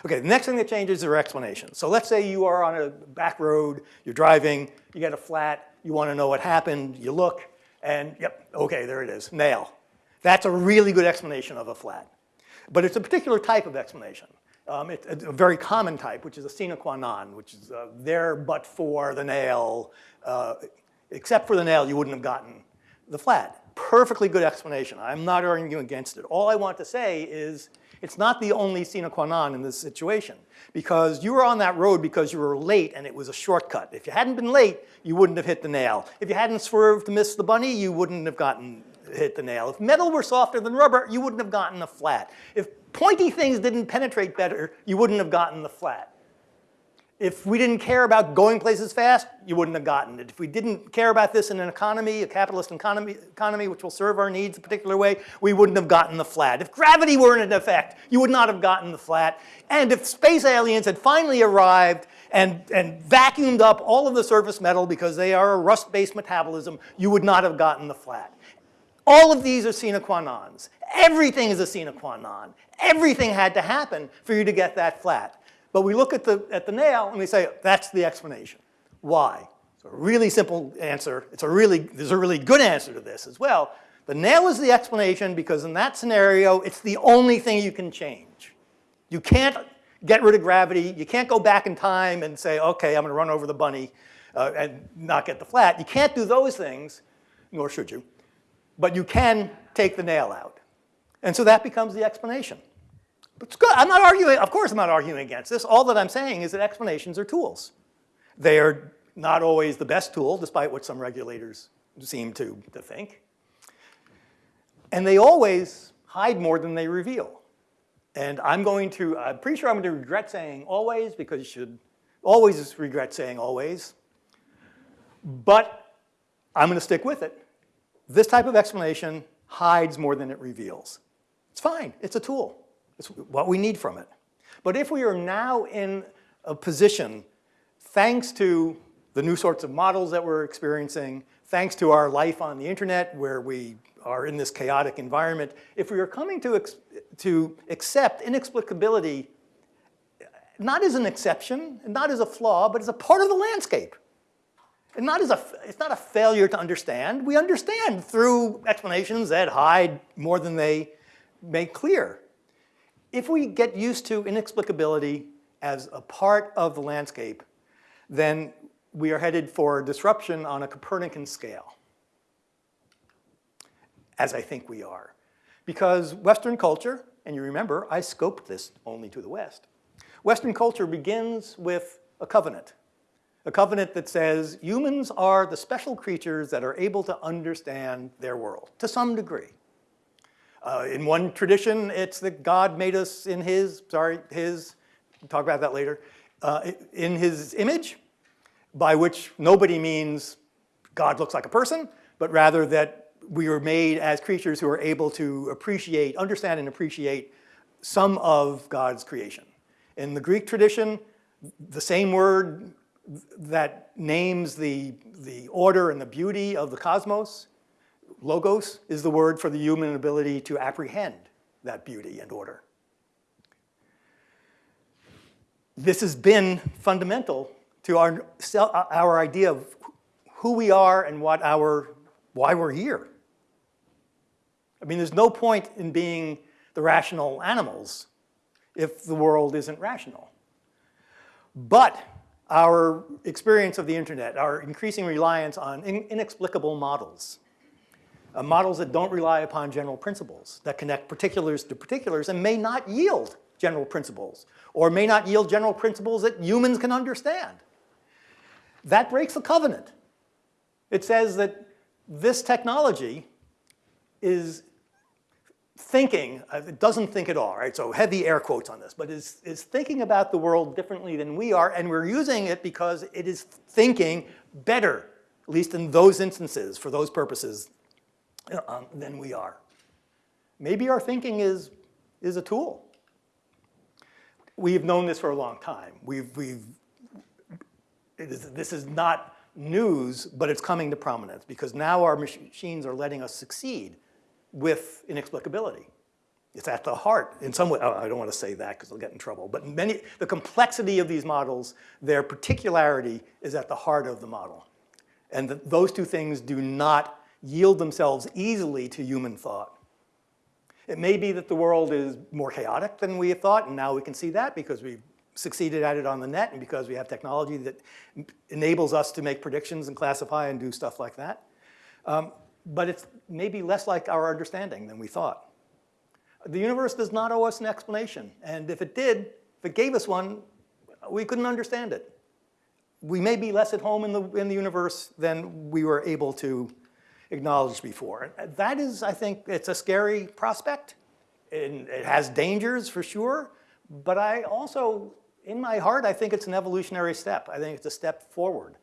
Okay, the next thing that changes are explanations. So let's say you are on a back road, you're driving, you get a flat, you want to know what happened, you look, and yep, okay, there it is, nail. That's a really good explanation of a flat. But it's a particular type of explanation. Um, it's a very common type, which is a sine qua non, which is uh, there but for the nail. Uh, except for the nail, you wouldn't have gotten the flat perfectly good explanation. I'm not arguing against it. All I want to say is it's not the only sine qua non in this situation because you were on that road because you were late and it was a shortcut. If you hadn't been late, you wouldn't have hit the nail. If you hadn't swerved to miss the bunny, you wouldn't have gotten hit the nail. If metal were softer than rubber, you wouldn't have gotten a flat. If pointy things didn't penetrate better, you wouldn't have gotten the flat. If we didn't care about going places fast, you wouldn't have gotten it. If we didn't care about this in an economy, a capitalist economy, economy which will serve our needs a particular way, we wouldn't have gotten the flat. If gravity weren't in effect, you would not have gotten the flat. And if space aliens had finally arrived and, and vacuumed up all of the surface metal because they are a rust-based metabolism, you would not have gotten the flat. All of these are sine qua nons. Everything is a sine qua non. Everything had to happen for you to get that flat. But we look at the, at the nail and we say, that's the explanation. Why? It's a really simple answer. It's a really, there's a really good answer to this as well. The nail is the explanation because in that scenario, it's the only thing you can change. You can't get rid of gravity. You can't go back in time and say, okay, I'm going to run over the bunny uh, and not get the flat. You can't do those things, nor should you. But you can take the nail out. And so that becomes the explanation. But it's good. I'm not arguing, of course I'm not arguing against this. All that I'm saying is that explanations are tools. They are not always the best tool, despite what some regulators seem to, to think. And they always hide more than they reveal. And I'm going to, I'm pretty sure I'm going to regret saying always because you should always regret saying always. But I'm going to stick with it. This type of explanation hides more than it reveals. It's fine. It's a tool. It's what we need from it. But if we are now in a position, thanks to the new sorts of models that we're experiencing, thanks to our life on the internet where we are in this chaotic environment, if we are coming to, to accept inexplicability not as an exception, not as a flaw, but as a part of the landscape. And not as a, it's not a failure to understand. We understand through explanations that hide more than they make clear. If we get used to inexplicability as a part of the landscape, then we are headed for disruption on a Copernican scale, as I think we are. Because Western culture, and you remember, I scoped this only to the West. Western culture begins with a covenant. A covenant that says humans are the special creatures that are able to understand their world, to some degree. Uh, in one tradition, it's that God made us in his, sorry, his, we'll talk about that later, uh, in his image, by which nobody means God looks like a person, but rather that we were made as creatures who are able to appreciate, understand and appreciate some of God's creation. In the Greek tradition, the same word that names the, the order and the beauty of the cosmos Logos is the word for the human ability to apprehend that beauty and order. This has been fundamental to our, our idea of who we are and what our, why we're here. I mean, there's no point in being the rational animals if the world isn't rational. But our experience of the internet, our increasing reliance on in inexplicable models, uh, models that don't rely upon general principles, that connect particulars to particulars and may not yield general principles, or may not yield general principles that humans can understand. That breaks the covenant. It says that this technology is thinking, uh, it doesn't think at all, right? So heavy air quotes on this, but is, is thinking about the world differently than we are, and we're using it because it is thinking better, at least in those instances, for those purposes um, than we are. Maybe our thinking is, is a tool. We've known this for a long time. We've, we've, this is not news, but it's coming to prominence because now our machines are letting us succeed with inexplicability. It's at the heart, in some way, I don't want to say that because I'll get in trouble, but many, the complexity of these models, their particularity is at the heart of the model. And the, those two things do not yield themselves easily to human thought. It may be that the world is more chaotic than we thought, and now we can see that because we've succeeded at it on the net and because we have technology that enables us to make predictions and classify and do stuff like that. Um, but it's maybe less like our understanding than we thought. The universe does not owe us an explanation, and if it did, if it gave us one, we couldn't understand it. We may be less at home in the, in the universe than we were able to acknowledged before. And that is, I think, it's a scary prospect. And it has dangers for sure, but I also, in my heart, I think it's an evolutionary step. I think it's a step forward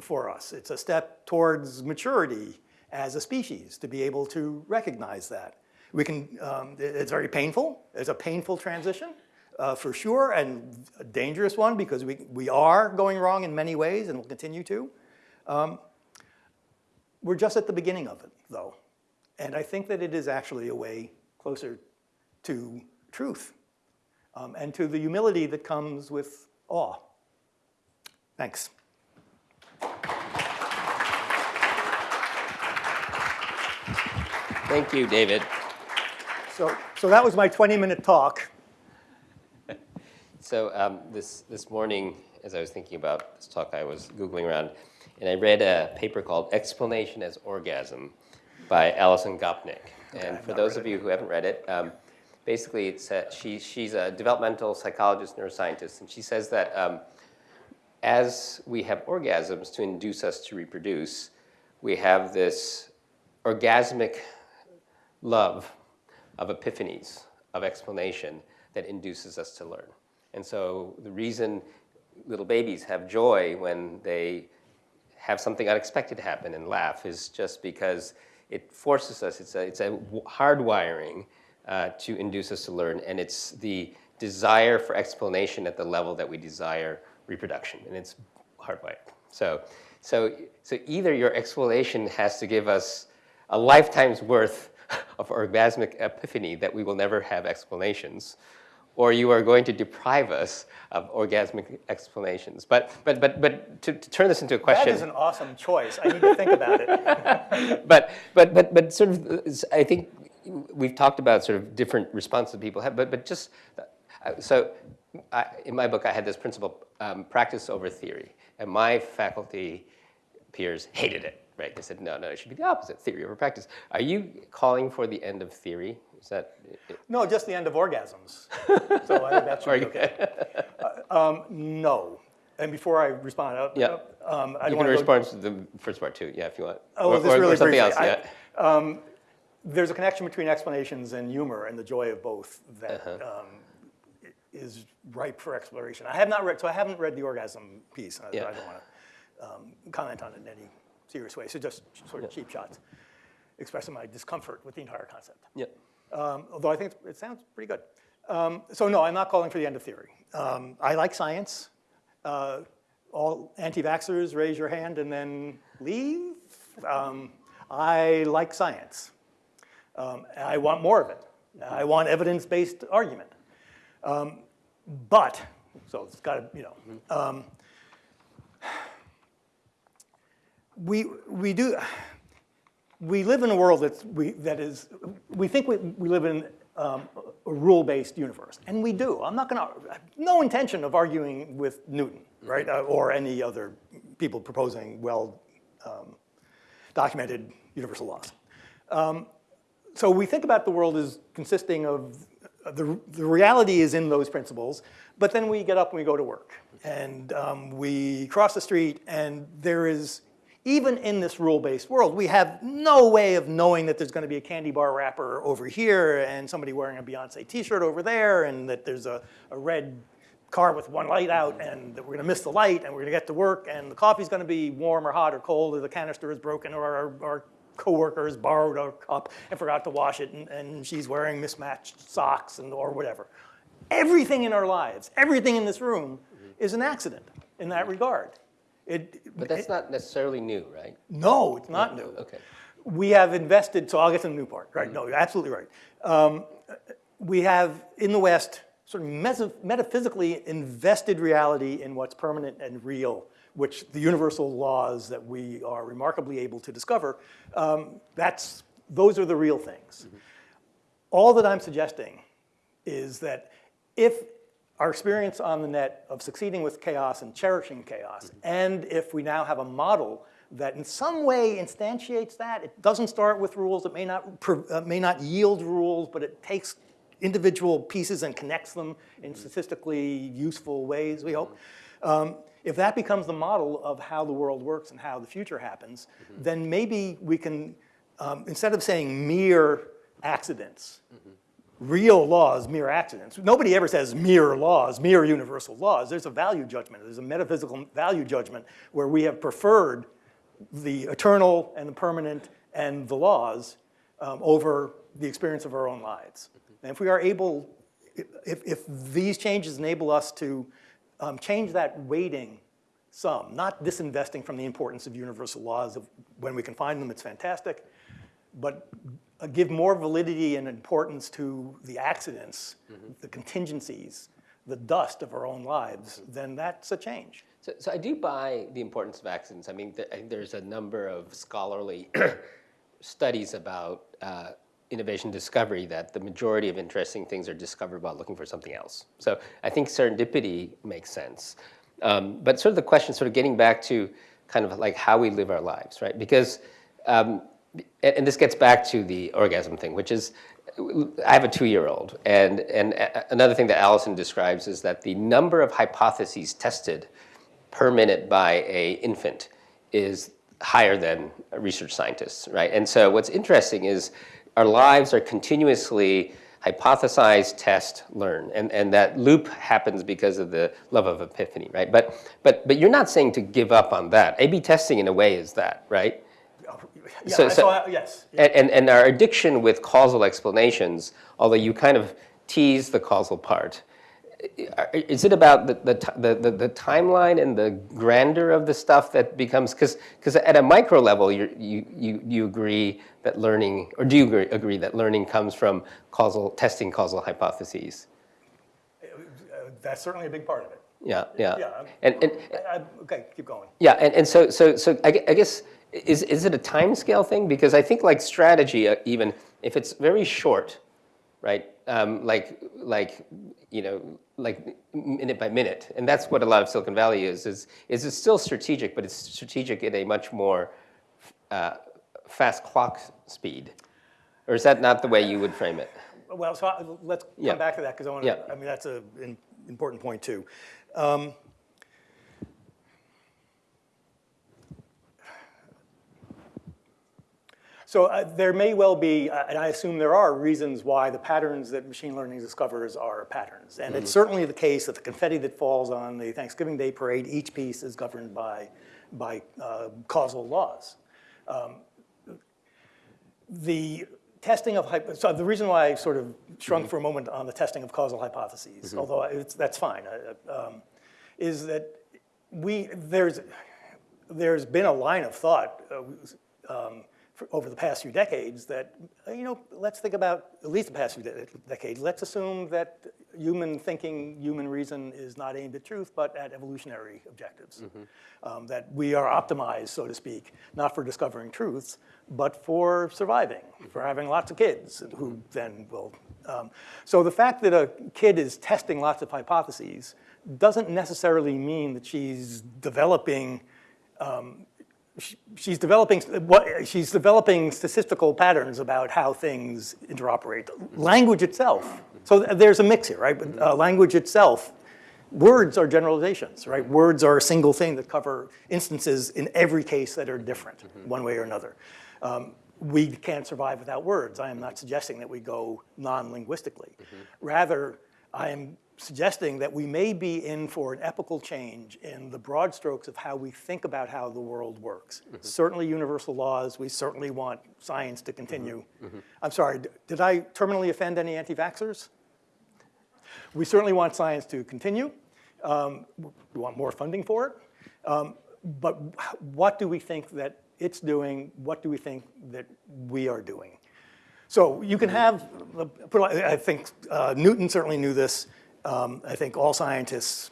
for us. It's a step towards maturity as a species to be able to recognize that. We can, um, it's very painful. It's a painful transition uh, for sure and a dangerous one because we, we are going wrong in many ways and will continue to. Um, we're just at the beginning of it though. And I think that it is actually a way closer to truth um, and to the humility that comes with awe. Thanks. Thank you, David. So, so that was my 20-minute talk. So um, this, this morning, as I was thinking about this talk, I was Googling around, and I read a paper called Explanation as Orgasm by Alison Gopnik. and for those of you who haven't read it, um, basically it's a, she, she's a developmental psychologist, neuroscientist, and she says that um, as we have orgasms to induce us to reproduce, we have this orgasmic love of epiphanies, of explanation that induces us to learn. And so the reason little babies have joy when they have something unexpected happen and laugh is just because it forces us, it's a, it's a hardwiring uh, to induce us to learn, and it's the desire for explanation at the level that we desire reproduction, and it's hardwired. So, so, so either your explanation has to give us a lifetime's worth of orgasmic epiphany that we will never have explanations, or you are going to deprive us of orgasmic explanations. But, but, but, but to, to turn this into a question, is an awesome choice. I need to think about it. but, but, but, but sort of, I think we've talked about sort of different responses people have, but, but just, uh, so I, in my book, I had this principle, um, practice over theory. And my faculty peers hated it, right? They said, no, no, it should be the opposite, theory over practice. Are you calling for the end of theory? Is that, No, just the end of orgasms. So I think that should be okay. Um, No. And before I respond, uh, Yeah. um, I you can want to respond to the first part too, yeah, if you want. Oh, Or- well, just or- something briefly, else, I- yeah. there's a connection between explanations and humor and the joy of both that Uh-huh. um, is ripe for exploration. I have not read, so I haven't read the orgasm piece. I, Yeah. I don't want to um, comment on it in any serious way. So just sort of cheap shots, expressing my discomfort with the entire concept. Yeah. Um, although I think it sounds pretty good. Um, so no, I'm not calling for the end of theory. Um, I like science. Uh, all anti-vaxxers, raise your hand and then leave. Um, I like science. Um, I want more of it. I want evidence-based argument. Um, but, so it's got to, you know, we, we do, we live in a world that's, we, that is, we think we, we live in um, a rule-based universe, and we do. I'm not going to, have no intention of arguing with Newton, right, uh, or any other people proposing well um, documented universal laws. Um, so we think about the world as consisting of, uh, the, the reality is in those principles, but then we get up and we go to work. And um, we cross the street and there is, even in this rule-based world, we have no way of knowing that there's gonna be a candy bar wrapper over here and somebody wearing a Beyonce t-shirt over there and that there's a, a red car with one light out and that we're gonna miss the light and we're gonna get to work and the coffee's gonna be warm or hot or cold or the canister is broken or our, our coworker has borrowed a cup and forgot to wash it and, and she's wearing mismatched socks and or whatever. Everything in our lives, everything in this room is an accident in that regard. It, But that's not necessarily new, right? no, it's not new. Okay. We have invested, so I'll get to the new part, right? No, you're absolutely right. Um, we have, in the West, sort of metaphysically invested reality in what's permanent and real, which the universal laws that we are remarkably able to discover, um, that's, those are the real things. All that I'm suggesting is that if our experience on the net of succeeding with chaos and cherishing chaos, and if we now have a model that in some way instantiates that, it doesn't start with rules, it may not, uh, may not yield rules, but it takes individual pieces and connects them in statistically useful ways, we hope. Um, if that becomes the model of how the world works and how the future happens, then maybe we can, um, instead of saying mere accidents, real laws, mere accidents. Nobody ever says mere laws, mere universal laws. There's a value judgment. There's a metaphysical value judgment where we have preferred the eternal and the permanent and the laws um, over the experience of our own lives. And if we are able, if, if these changes enable us to um, change that weighting some, not disinvesting from the importance of universal laws of when we can find them, it's fantastic, but uh, give more validity and importance to the accidents, the contingencies, the dust of our own lives, then that's a change. So, so I do buy the importance of accidents. I mean, th- I think there's a number of scholarly studies about uh, innovation discovery that the majority of interesting things are discovered while looking for something else. So I think serendipity makes sense. Um, but sort of the question, sort of getting back to kind of like how we live our lives, right? Because, um, and, and this gets back to the orgasm thing, which is, I have a two-year-old, and, and another thing that Alison describes is that the number of hypotheses tested per minute by a infant is higher than research scientists, right? And so what's interesting is our lives are continuously hypothesize, test, learn, and, and that loop happens because of the love of epiphany, right? But, but, but you're not saying to give up on that. A-B testing in a way is that, right? Yeah, So- I- so- I- yes. And, and, and our addiction with causal explanations, although you kind of tease the causal part, is it about the, the, the, the, the timeline and the grandeur of the stuff that becomes, because because at a micro level, you're, you, you, you agree that learning, or do you agree, agree that learning comes from causal, testing causal hypotheses? That's certainly a big part of it. Yeah, yeah. Yeah. And, and, I- I- Okay, keep going. Yeah, and, and so, so, so I I guess, is, is it a time scale thing? Because I think like strategy, uh, even if it's very short, right? Um, like, like, you know, like minute by minute, and that's what a lot of Silicon Valley is, is, is it's still strategic, but it's strategic at a much more uh, fast clock speed. Or is that not the way you would frame it? Well, so I- let's Yeah. come back to that because I want Yeah. to, I mean, that's an important point too. Um, So uh, there may well be, uh, and I assume there are reasons why the patterns that machine learning discovers are patterns. And it's certainly the case that the confetti that falls on the Thanksgiving Day parade, each piece is governed by, by uh, causal laws. The testing of, so the reason why I sort of shrunk for a moment on the testing of causal hypotheses, although it's, that's fine, uh, um, is that we, there's, there's been a line of thought uh, um, over the past few decades that, uh, you know, let's think about, at least the past few de- decades, let's assume that human thinking, human reason is not aimed at truth, but at evolutionary objectives. Um, that we are optimized, so to speak, not for discovering truths, but for surviving, for having lots of kids who then will. Um, so the fact that a kid is testing lots of hypotheses doesn't necessarily mean that she's developing she- she's developing what she's developing statistical patterns about how things interoperate. Language itself. So there's a mix here, right? But uh, language itself, words are generalizations, right? Words are a single thing that cover instances in every case that are different, one way or another. Um, we can't survive without words. I am not suggesting that we go non-linguistically. Rather, I am suggesting that we may be in for an epical change in the broad strokes of how we think about how the world works. Certainly universal laws, we certainly want science to continue. I'm sorry, did I terminally offend any anti-vaxxers? We certainly want science to continue. Um, We want more funding for it. Um, But what do we think that it's doing? What do we think that we are doing? So you can have, uh, put it like- I think uh, Newton certainly knew this. Um, I think all scientists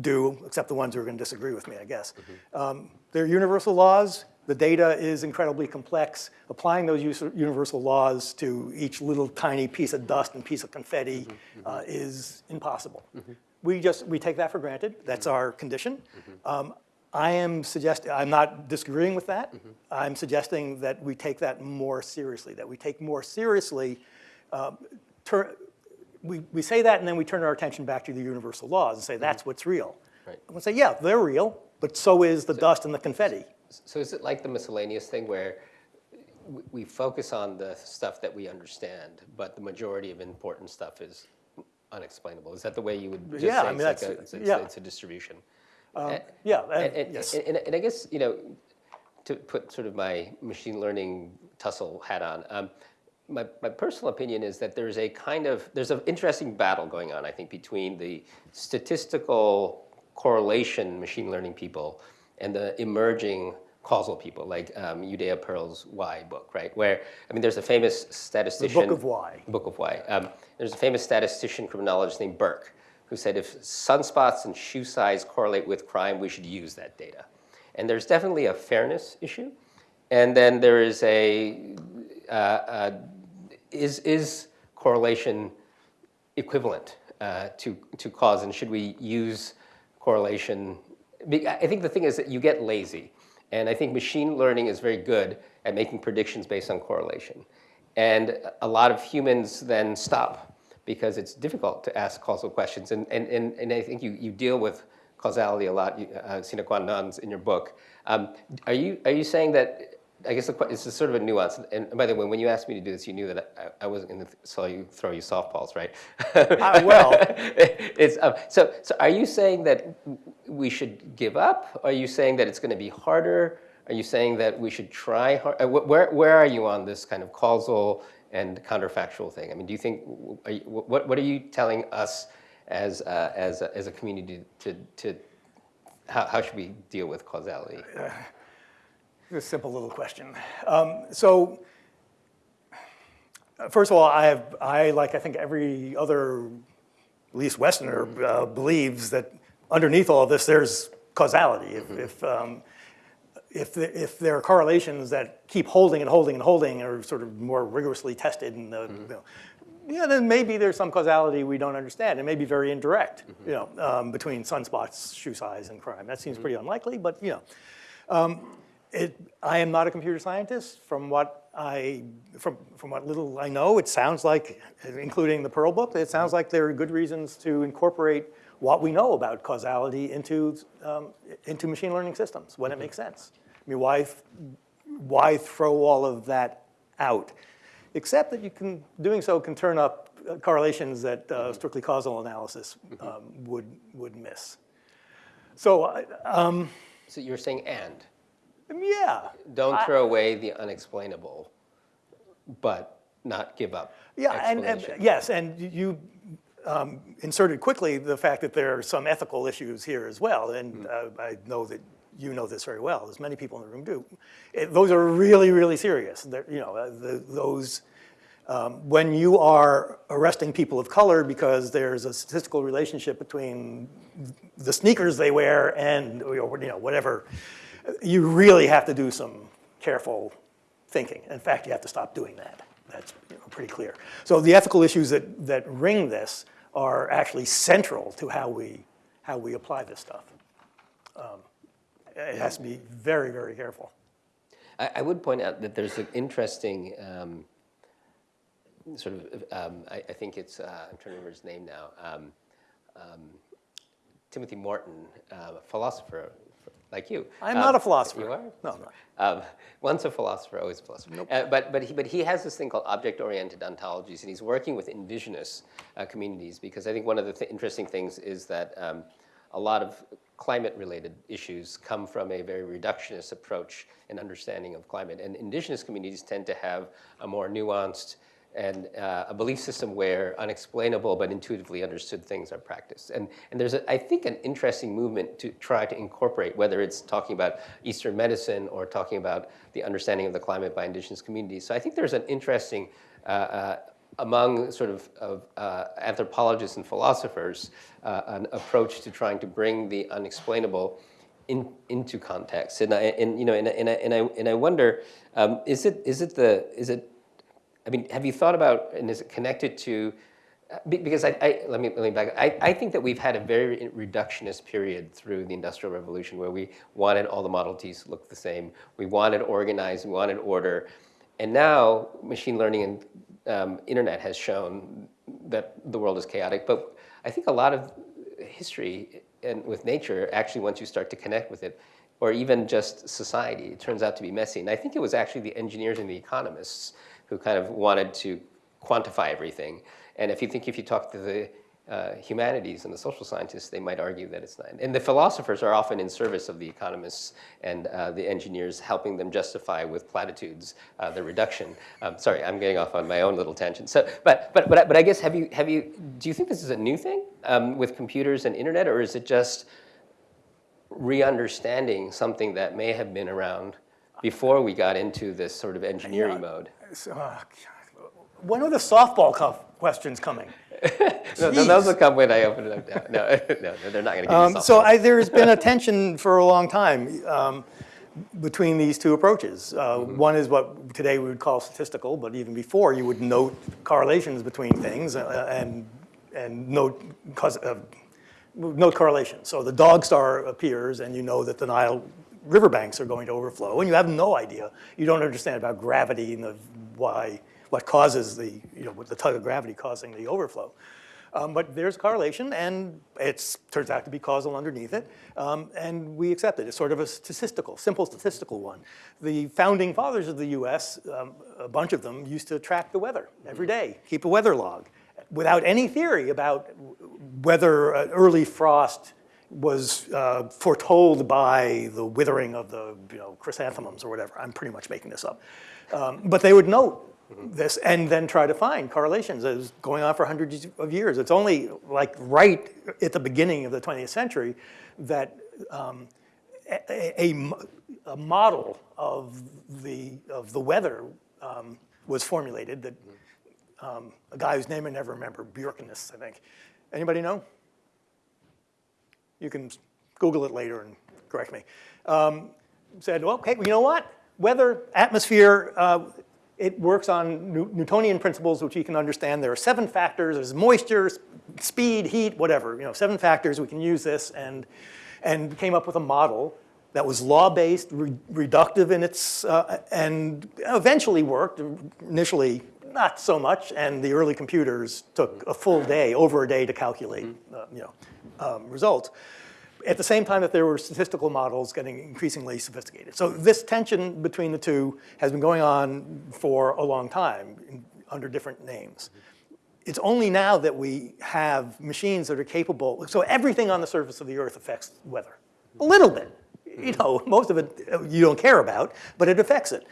do, except the ones who are going to disagree with me, I guess. Um, They're universal laws. The data is incredibly complex. Applying those universal laws to each little tiny piece of dust and piece of confetti uh, is impossible. We just, we take that for granted. That's our condition. Um, I am suggesting, I'm not disagreeing with that. I'm suggesting that we take that more seriously, that we take more seriously tur- we, we say that and then we turn our attention back to the universal laws and say mm-hmm. that's what's real. Right. I'm gonna say, yeah, they're real, but so is the dust and the confetti. So is it like the miscellaneous thing where we- we focus on the stuff that we understand, but the majority of important stuff is unexplainable. Is that the way you would just Yeah, say I mean, it's like that's- a, it's, yeah. it's a distribution? Um, eh, yeah, eh, eh, And, and- and, yes. and, and I guess, you know, to put sort of my machine learning tussle hat on, um, my, my personal opinion is that there's a kind of, there's an interesting battle going on, I think, between the statistical correlation machine learning people and the emerging causal people, like um, Judea Pearl's Why book, right? Where, I mean, there's a famous statistician. Book of Why. Book of Why. Um, there's a famous statistician criminologist named Berk who said if sunspots and shoe size correlate with crime, we should use that data. And there's definitely a fairness issue. And then there is a, uh, uh, is, is correlation equivalent uh, to, to cause, and should we use correlation? I think the thing is that you get lazy, and I think machine learning is very good at making predictions based on correlation. And a lot of humans then stop because it's difficult to ask causal questions, and, and, and, and I think you, you deal with causality a lot, uh, sine qua in your book. Um, are, you, are you saying that I guess the it's a sort of a nuance. And by the way, when you asked me to do this, you knew that I, I wasn't going to saw you throw you softballs, right? Uh, well- it's um, so. So, are you saying that we should give up? Are you saying that it's going to be harder? Are you saying that we should try hard? uh, Where where are you on this kind of causal and counterfactual thing? I mean, do you think are you, what what are you telling us as uh, as a, as a community to to how, how should we deal with causality? A simple little question. Um, so, first of all, I have, I, like I think every other, at least Westerner, uh, believes that underneath all this, there's causality. If, if, um, if, the, if there are correlations that keep holding and holding and holding and are sort of more rigorously tested, and the, you know, yeah, then maybe there's some causality we don't understand. It may be very indirect, you know, um, between sunspots, shoe size, and crime. That seems pretty unlikely, but you know. It, I am not a computer scientist. From what I, from, from what little I know, it sounds like, including the Pearl book, it sounds like there are good reasons to incorporate what we know about causality into, um, into machine learning systems when it makes sense. I mean, why, why throw all of that out? Except that you can, doing so can turn up uh, correlations that uh, strictly causal analysis um, would, would miss. So, um, So you're saying and. Yeah. Don't I- throw away the unexplainable, but not give up. Yeah, and, and yes, and you um, inserted quickly the fact that there are some ethical issues here as well, and uh, I know that you know this very well, as many people in the room do. It, those are really, really serious. They're, you know, uh, the, those um, when you are arresting people of color because there's a statistical relationship between the sneakers they wear and you know whatever, you really have to do some careful thinking. In fact, you have to stop doing that. That's you know, pretty clear. So the ethical issues that, that ring this are actually central to how we, how we apply this stuff. Um, it has to be very, very careful. I, I would point out that there's an interesting um, sort of, um, I, I think it's, uh, I'm trying to remember his name now, um, um, Timothy Morton, uh, a philosopher like you. I'm Um, not a philosopher. You are? No, I'm not. Um, once a philosopher, always a philosopher. Uh, but, but, he, but he has this thing called object-oriented ontologies, and he's working with indigenous uh, communities because I think one of the th- interesting things is that um, a lot of climate-related issues come from a very reductionist approach and understanding of climate. And indigenous communities tend to have a more nuanced and uh, a belief system where unexplainable but intuitively understood things are practiced. And, and there's, a, I think, an interesting movement to try to incorporate, whether it's talking about Eastern medicine or talking about the understanding of the climate by indigenous communities. So I think there's an interesting, uh, uh, among sort of, of uh, anthropologists and philosophers, uh, an approach to trying to bring the unexplainable in, into context. And I, and, you know, and, and, I, and, I, and I wonder, um, is, it, is, it the, is it I mean, have you thought about, and is it connected to, uh, because I, I, let me, let me back, I, I think that we've had a very reductionist period through the Industrial Revolution where we wanted all the Model Ts to look the same. We wanted organized, we wanted order. And now machine learning and um, internet has shown that the world is chaotic. But I think a lot of history and with nature, actually once you start to connect with it, or even just society. It turns out to be messy. And I think it was actually the engineers and the economists who kind of wanted to quantify everything. And if you think if you talk to the uh, humanities and the social scientists, they might argue that it's not. And the philosophers are often in service of the economists and uh, the engineers, helping them justify with platitudes uh, the reduction. Um, sorry, I'm getting off on my own little tangent. So, but, but, but, I- but I guess have you, have you, do you think this is a new thing um, with computers and internet, or is it just re-understanding something that may have been around before we got into this sort of engineering mode? So, uh, When are the softball questions coming? No, no, those will come when I open it up. No, no, no, they're not going to give Um, So. I, there's been a tension for a long time um, between these two approaches. Uh, One is what today we would call statistical, but even before, you would note correlations between things uh, and, and note, cause, uh, note correlation. So the dog star appears and you know that the Nile riverbanks are going to overflow and you have no idea. You don't understand about gravity and the why, what causes the, you know, the tug of gravity causing the overflow. Um, but there's correlation, and it turns out to be causal underneath it, um, and we accept it. It's sort of a statistical, simple statistical one. The founding fathers of the U.S., um, a bunch of them, used to track the weather every day, keep a weather log, without any theory about whether an early frost was uh, foretold by the withering of the you know, chrysanthemums or whatever. I'm pretty much making this up. Um, but they would note this and then try to find correlations. It was going on for hundreds of years. It's only like right at the beginning of the 20th century that um, a, a a model of the, of the weather um, was formulated that um, a guy whose name I never remember, Bjorkinus, I think. Anybody know? You can Google it later and correct me. Um, said, well, okay, you know what? Weather, atmosphere, uh, it works on Newtonian principles, which you can understand. There are seven factors. There's moisture, speed, heat, whatever. You know, seven factors. We can use this, and and came up with a model that was law-based, re- reductive in its, uh, and eventually worked. Initially, not so much, and the early computers took a full day, over a day, to calculate, uh, you know, um, results at the same time that there were statistical models getting increasingly sophisticated. So this tension between the two has been going on for a long time in- under different names. It's only now that we have machines that are capable, so everything on the surface of the earth affects weather. A little bit, you mm-hmm. know, most of it you don't care about, but it affects it.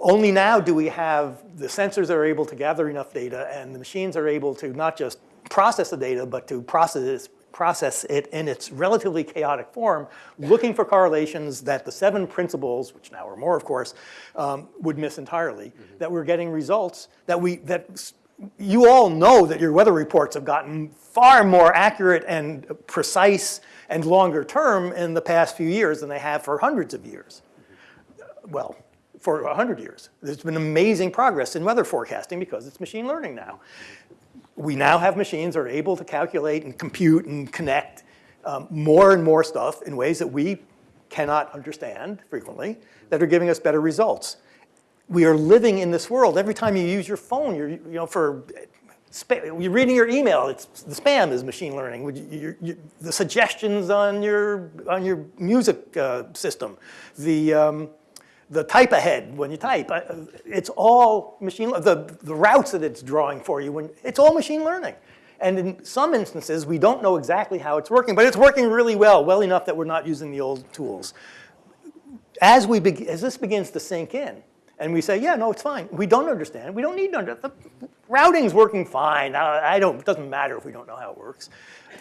Only now do we have the sensors that are able to gather enough data and the machines are able to not just process the data, but to process, process it in its relatively chaotic form, looking for correlations that the seven principles, which now are more of course, um, would miss entirely, mm-hmm. that we're getting results that we, that you all know that your weather reports have gotten far more accurate and precise and longer term in the past few years than they have for hundreds of years mm-hmm. well, for 100 years. There's been amazing progress in weather forecasting because it's machine learning now. Mm-hmm. We now have machines that are able to calculate and compute and connect um, more and more stuff in ways that we cannot understand frequently that are giving us better results. We are living in this world. Every time you use your phone, you're, you know, for you're reading your email, it's, the spam is machine learning. You- you- the suggestions on your, on your music uh, system, the, um, the type ahead when you type, it's all machine, the, the routes that it's drawing for you, when, it's all machine learning. And in some instances, we don't know exactly how it's working, but it's working really well, well enough that we're not using the old tools. As, we as this begins to sink in, and we say, yeah, no, it's fine. We don't understand. We don't need to understand. The routing's working fine. I don't, it doesn't matter if we don't know how it works.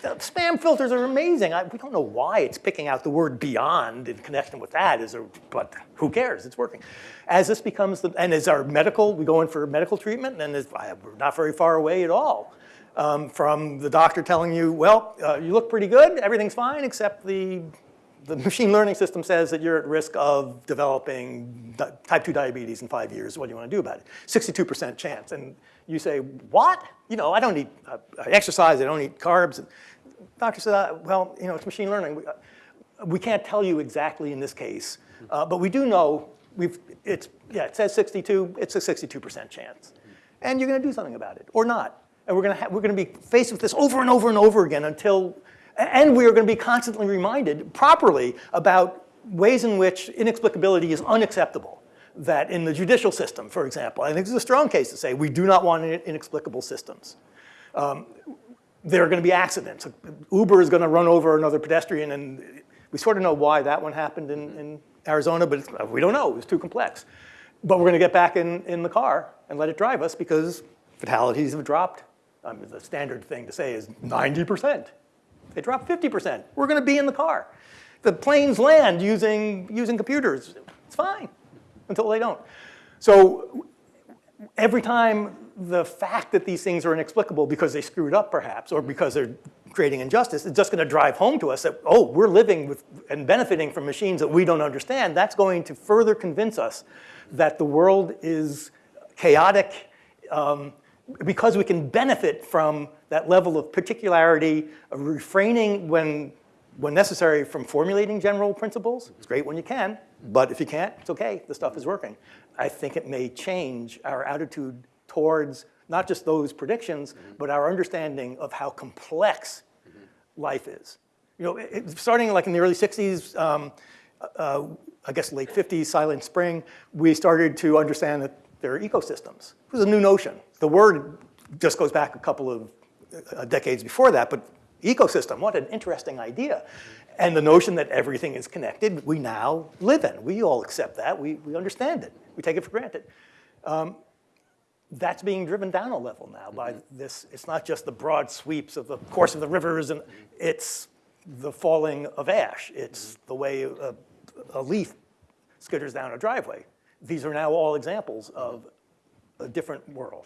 Spam filters are amazing. I, we don't know why it's picking out the word beyond in connection with that, is there, but who cares? It's working. As this becomes, the, and as our medical, we go in for medical treatment, and it's, I- we're not very far away at all um, from the doctor telling you, well, uh, you look pretty good, everything's fine, except the the machine learning system says that you're at risk of developing type 2 diabetes in five years. What do you want to do about it? 62% chance. And you say, what? You know, I don't need uh, exercise, I don't eat carbs. Doctor said, uh, well, you know, it's machine learning. We, uh, we can't tell you exactly in this case, uh, but we do know we've, it's, yeah, it says 62, it's a 62% chance. And you're going to do something about it, or not. And we're going to, we're to be faced with this over and over and over again until, and we are going to be constantly reminded properly about ways in which inexplicability is unacceptable. That in the judicial system, for example, I think this is a strong case to say we do not want in- inexplicable systems. Um, there are going to be accidents. Uber is going to run over another pedestrian, and we sort of know why that one happened in, mm-hmm. in Arizona, but it's- we don't know. It was too complex. But we're going to get back in, in the car and let it drive us because fatalities have dropped. I mean, the standard thing to say is 90%. They dropped 50%. We're going to be in the car. The planes land using, using computers. It's fine until they don't. So every time the fact that these things are inexplicable because they screwed up perhaps or because they're creating injustice is just going to drive home to us that, oh, we're living with and benefiting from machines that we don't understand. That's going to further convince us that the world is chaotic um, because we can benefit from that level of particularity, of refraining when, when necessary from formulating general principles. It's great when you can, but if you can't, it's okay, the stuff is working. I think it may change our attitude towards not just those predictions, but our understanding of how complex life is. You know, it, starting like in the early 60s, um, uh, I guess late 50s, Silent Spring, we started to understand that there are ecosystems. It was a new notion. The word just goes back a couple of uh, decades before that, but ecosystem, what an interesting idea. And the notion that everything is connected, we now live in. We all accept that. We, we understand it. We take it for granted. Um, that's being driven down a level now by this. It's not just the broad sweeps of the course of the rivers, and it's the falling of ash. It's the way a, a leaf skitters down a driveway. These are now all examples of a different world.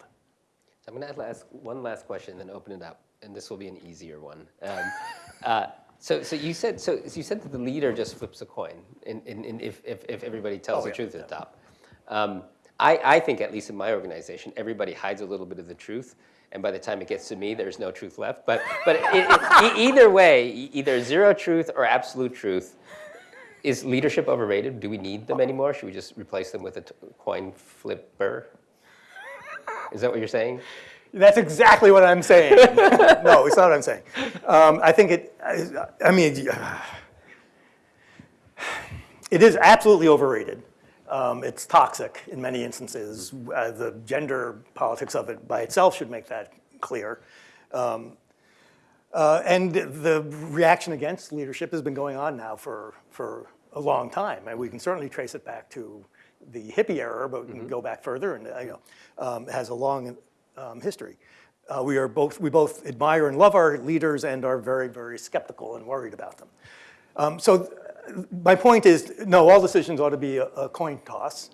So I'm going to ask one last question, and then open it up, and this will be an easier one. Um, uh, so, so you said so you said that the leader just flips a coin, in, in, in if, if, if everybody tells Oh, the yeah, truth at the top. Um, I, I think, at least in my organization, everybody hides a little bit of the truth, and by the time it gets to me, there's no truth left. But, but it, it, either way, either zero truth or absolute truth, is leadership overrated? Do we need them anymore? Should we just replace them with a coin flipper? Is that what you're saying? That's exactly what I'm saying. no, it's not what I'm saying. Um, I think it, I, I mean, it is absolutely overrated. Um, it's toxic in many instances. Uh, the gender politics of it by itself should make that clear. Um, uh, and the reaction against leadership has been going on now for, for a long time. And we can certainly trace it back to the hippie era, but we can go back further and, you know, um, it has a long um, history. Uh, we are both, we both admire and love our leaders and are very, very skeptical and worried about them. Um, so my point is, no, all decisions ought to be a, a coin toss.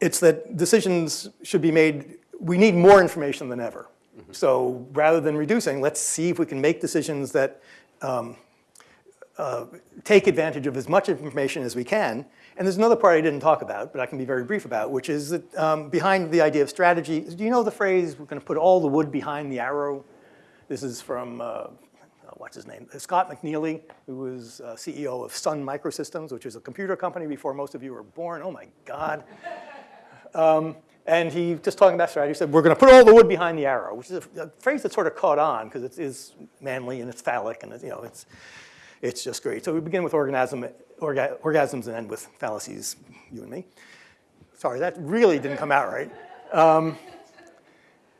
It's that decisions should be made, we need more information than ever. So rather than reducing, let's see if we can make decisions that um, uh, take advantage of as much information as we can. And there's another part I didn't talk about, but I can be very brief about, which is that um, behind the idea of strategy, do you know the phrase, we're going to put all the wood behind the arrow? This is from, uh, what's his name? Scott McNealy, who was uh, CEO of Sun Microsystems, which is a computer company before most of you were born. Oh my God. Um, and he, just talking about strategy, said, we're going to put all the wood behind the arrow, which is a, a phrase that sort of caught on because it is manly and it's phallic and it's, you know, it's, it's just great. So we begin with orgasm, orga, orgasms and end with fallacies, you and me. Sorry, that really didn't come out right. Um,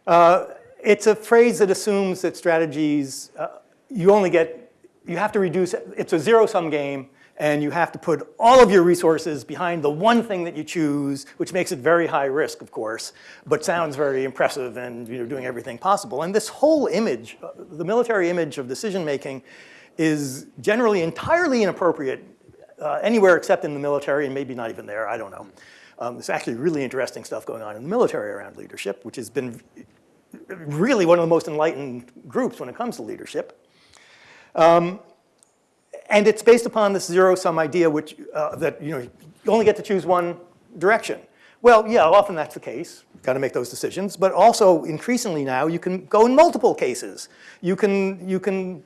uh, it's a phrase that assumes that strategies, uh, you only get, you have to reduce, it's a zero-sum game, and you have to put all of your resources behind the one thing that you choose, which makes it very high risk, of course, but sounds very impressive and you're doing everything possible. And this whole image, uh, the military image of decision-making, is generally entirely inappropriate uh, anywhere except in the military, and maybe not even there, I don't know. Um, there's actually really interesting stuff going on in the military around leadership, which has been really one of the most enlightened groups when it comes to leadership. Um, and it's based upon this zero-sum idea which, uh, that you, know, you only get to choose one direction. Well, yeah, often that's the case. You've got to make those decisions. But also, increasingly now, you can go in multiple cases. You can, you can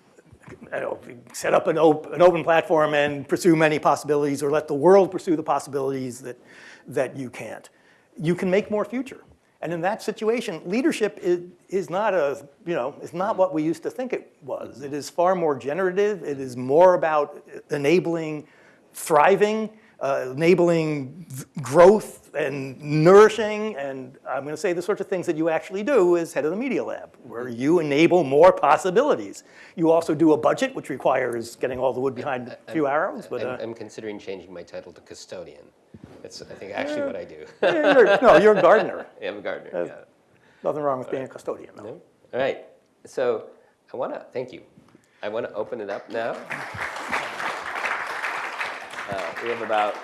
know, set up an, op an open platform and pursue many possibilities or let the world pursue the possibilities that, that you can't. You can make more future. And in that situation, leadership is, is not a, you know, is not what we used to think it was. It is far more generative. It is more about enabling thriving, uh, enabling growth and nourishing, and I'm going to say the sorts of things that you actually do as head of the Media Lab, where you enable more possibilities. You also do a budget, which requires getting all the wood behind a few arrows, but I'm, uh, I'm considering changing my title to custodian. That's, I think, actually what I do. yeah, you're, no, you're a gardener. I'm a gardener, yeah. Nothing wrong with being a custodian, though. No? All right, so I want to, thank you. I want to open it up now. Uh, We have about,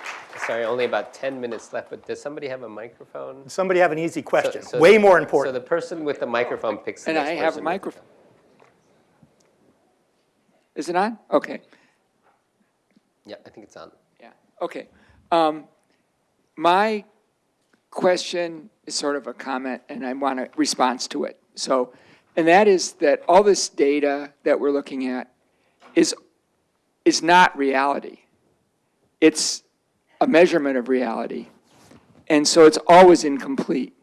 sorry, only about 10 minutes left, but does somebody have a microphone? Somebody have an easy question, so- way more important. So the person with the microphone picks the And next I have a microphone. Is it on? Okay, Yeah, I think it's on. yeah, okay. Um, My question is sort of a comment, and I want a response to it. So, and that is that all this data that we're looking at is, is not reality. It's a measurement of reality. And so it's always incomplete.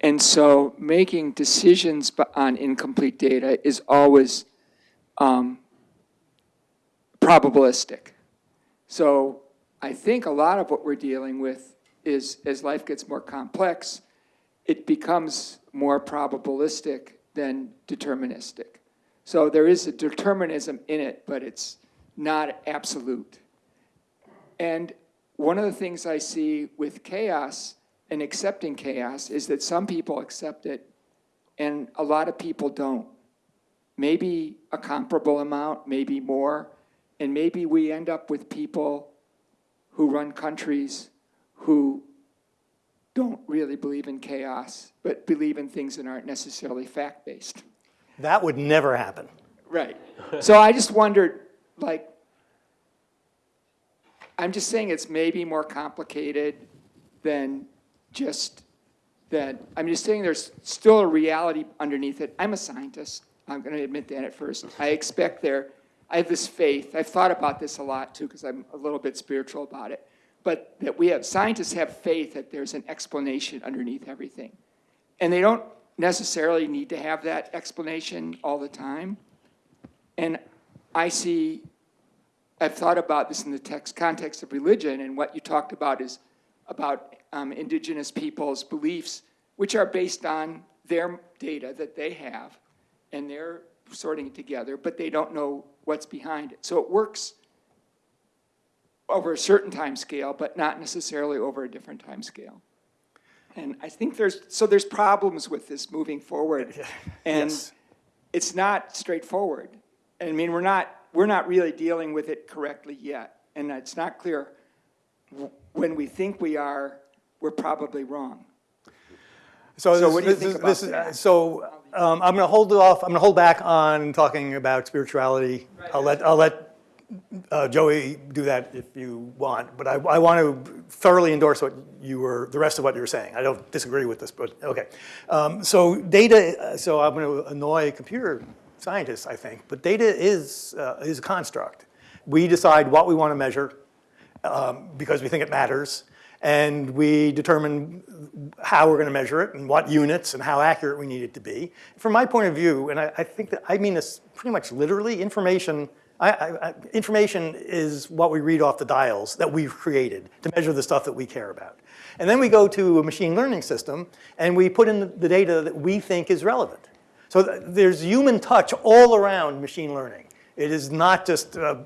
And so making decisions on incomplete data is always um, probabilistic. So I think a lot of what we're dealing with is, as life gets more complex, it becomes more probabilistic than deterministic. So there is a determinism in it, but it's not absolute. And one of the things I see with chaos and accepting chaos is that some people accept it and a lot of people don't. Maybe a comparable amount, maybe more, and maybe we end up with people who run countries who don't really believe in chaos, but believe in things that aren't necessarily fact-based. That would never happen. Right. So I just wondered, like, I'm just saying it's maybe more complicated than just that, I'm just saying there's still a reality underneath it. I'm a scientist. I'm going to admit that at first. I expect there, I have this faith. I've thought about this a lot too, because I'm a little bit spiritual about it. But that we have, scientists have faith that there's an explanation underneath everything. And they don't necessarily need to have that explanation all the time. And I see, I've thought about this in the text, context of religion, and what you talked about is about um, indigenous peoples' beliefs, which are based on their data that they have, and they're sorting it together, but they don't know what's behind it. So it works over a certain time scale, but not necessarily over a different time scale. And I think there's, so there's problems with this moving forward. And Yes. it's not straightforward. I mean, we're not, we're not really dealing with it correctly yet. And it's not clear, when we think we are, we're probably wrong. So, So this, what do you this think is, about this is, that? so um, I'm going to hold off. I'm going to hold back on talking about spirituality. I'll let I'll let uh, Joi do that if you want. But I, I want to thoroughly endorse what you were the rest of what you were saying. I don't disagree with this, but okay. Um, so data. uh, So I'm going to annoy computer scientists, I think. But data is uh, is a construct. We decide what we want to measure um, because we think it matters. And we determine how we're going to measure it and what units and how accurate we need it to be. From my point of view, and I, I think that I mean this pretty much literally, information, I, I, information is what we read off the dials that we've created to measure the stuff that we care about. And then we go to a machine learning system and we put in the- the data that we think is relevant. So th- there's human touch all around machine learning. It is not just uh,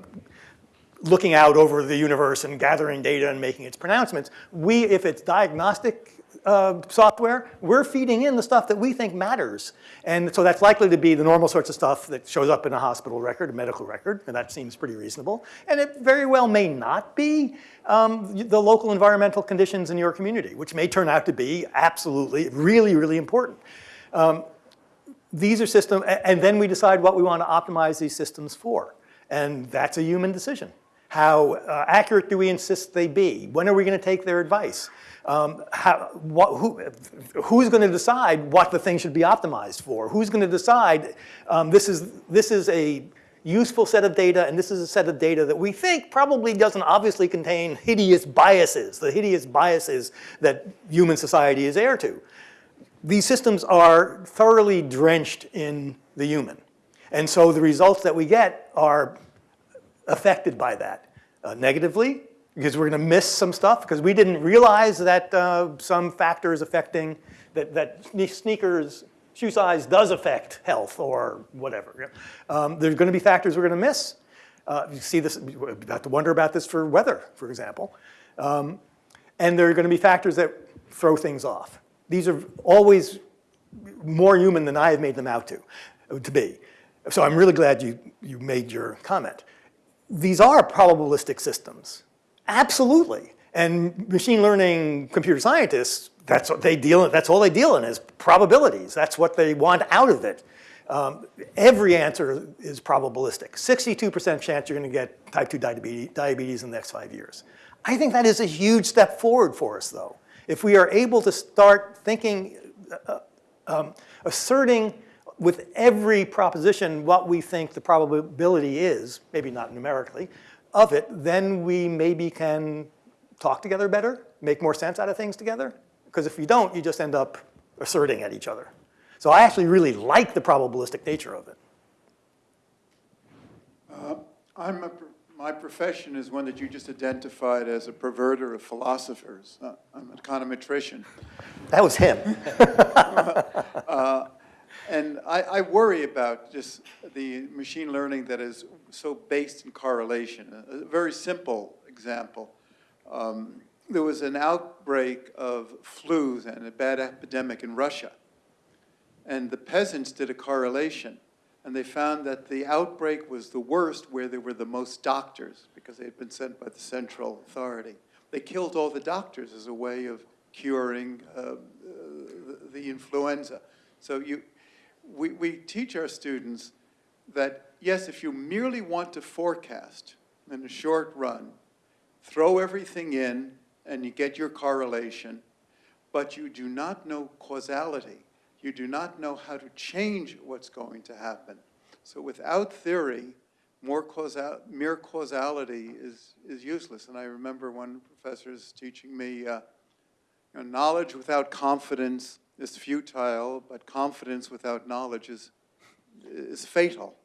looking out over the universe and gathering data and making its pronouncements. We, if it's diagnostic uh, software, we're feeding in the stuff that we think matters. And so that's likely to be the normal sorts of stuff that shows up in a hospital record, a medical record, and that seems pretty reasonable. And it very well may not be um, the local environmental conditions in your community, which may turn out to be absolutely, really, really important. These are systems, and then we decide what we want to optimize these systems for. And that's a human decision. How uh, accurate do we insist they be? When are we going to take their advice? Um, how, what, who, who's going to decide what the thing should be optimized for? Who's going to decide um, this, is, this is a useful set of data and this is a set of data that we think probably doesn't obviously contain hideous biases, the hideous biases that human society is heir to these systems are thoroughly drenched in the human. And so the results that we get are affected by that. uh, negatively because we're going to miss some stuff because we didn't realize that uh, some factors affecting that, that sneakers shoe size does affect health or whatever. Um, there's going to be factors we're going to miss. Uh, you see this, you have to wonder about this for weather, for example. Um, and there are going to be factors that throw things off. These are always more human than I have made them out to, to be. So I'm really glad you, you made your comment. These are probabilistic systems, absolutely. And machine learning computer scientists, that's what they deal in, that's all they deal in is probabilities. That's what they want out of it. Um, every answer is probabilistic. 62% chance you're gonna get type 2 diabetes, diabetes in the next five years. I think that is a huge step forward for us though. If we are able to start thinking um, asserting with every proposition what we think the probability is, maybe not numerically, of it, then we maybe can talk together better, make more sense out of things together. Because if you don't, you just end up asserting at each other. So I actually really like the probabilistic nature of it. I'm a, my profession is one that you just identified as a perverter of philosophers. Uh, I'm an econometrician. That was him. And I, I worry about just the machine learning that is so based in correlation. A, very simple example. Um, there was an outbreak of flus and a bad epidemic in Russia. And the peasants did a correlation. And they found that the outbreak was the worst where there were the most doctors because they had been sent by the central authority. They killed all the doctors as a way of curing uh, uh, the influenza. So you, we, we teach our students that, yes, if you merely want to forecast in a short run, throw everything in and you get your correlation, but you do not know causality. You do not know how to change what's going to happen. So without theory, mere causality is, is useless. And I remember one professor teaching me, uh, you know, knowledge without confidence is futile, but confidence without knowledge is, is fatal.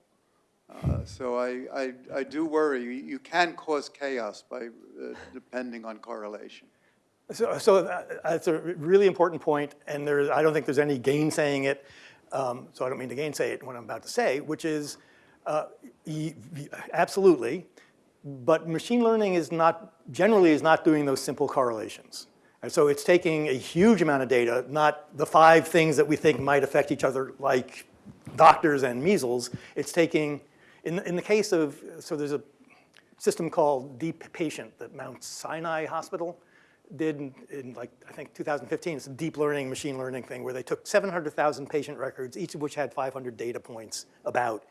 Uh, so I, I, I do worry. You, can cause chaos by uh, depending on correlation. So, so that- that's a really important point, and there, I don't think there's any gainsaying it. Um, so I don't mean to gainsay it, what I'm about to say, which is uh, absolutely, but machine learning is not, generally is not doing those simple correlations. And so it's taking a huge amount of data, not the five things that we think might affect each other, like doctors and measles. It's taking, in, in the case of, so there's a system called Deep Patient that Mount Sinai Hospital did in, in like, I think 2015. It's a deep learning, machine learning thing where they took 700,000 patient records, each of which had 500 data points about,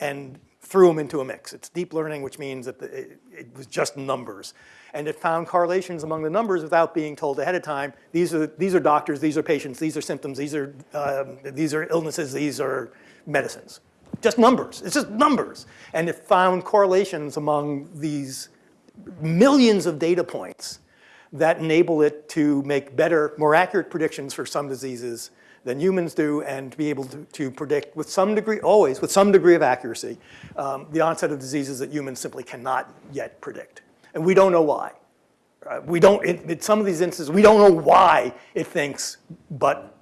and threw them into a mix. It's deep learning, which means that the, it, it was just numbers. And it found correlations among the numbers without being told ahead of time, these are, these are doctors, these are patients, these are symptoms, these are, um, these are illnesses, these are medicines. Just numbers, it's just numbers. And it found correlations among these millions of data points that enable it to make better, more accurate predictions for some diseases than humans do and to be able to, to predict with some degree, always with some degree of accuracy, um, the onset of diseases that humans simply cannot yet predict. And we don't know why. Uh, we don't, in, in some of these instances, we don't know why it thinks, but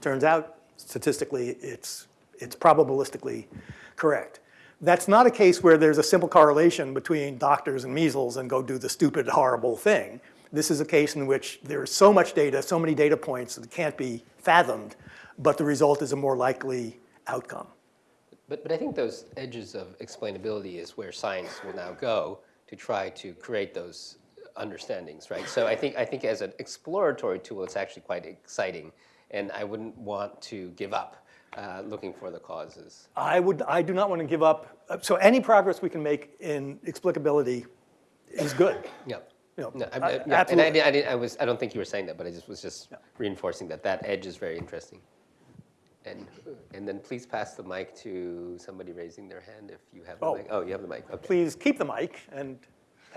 turns out statistically it's, it's probabilistically correct. That's not a case where there's a simple correlation between doctors and measles and go do the stupid, horrible thing. This is a case in which there's so much data, so many data points that can't be fathomed, but the result is a more likely outcome. But, but I think those edges of explainability is where science will now go to try to create those understandings, right? So I think, I think as an exploratory tool, it's actually quite exciting, and I wouldn't want to give up uh, looking for the causes. I would, I do not want to give up. So any progress we can make in explicability is good. Yeah. You know, No, I, I, yeah, and I, didn't- I, didn't, I was, I don't think you were saying that, but I just was just reinforcing that that edge is very interesting. And, and then please pass the mic to somebody raising their hand if you have the Oh. mic. Oh, you have the mic, okay. Please keep the mic and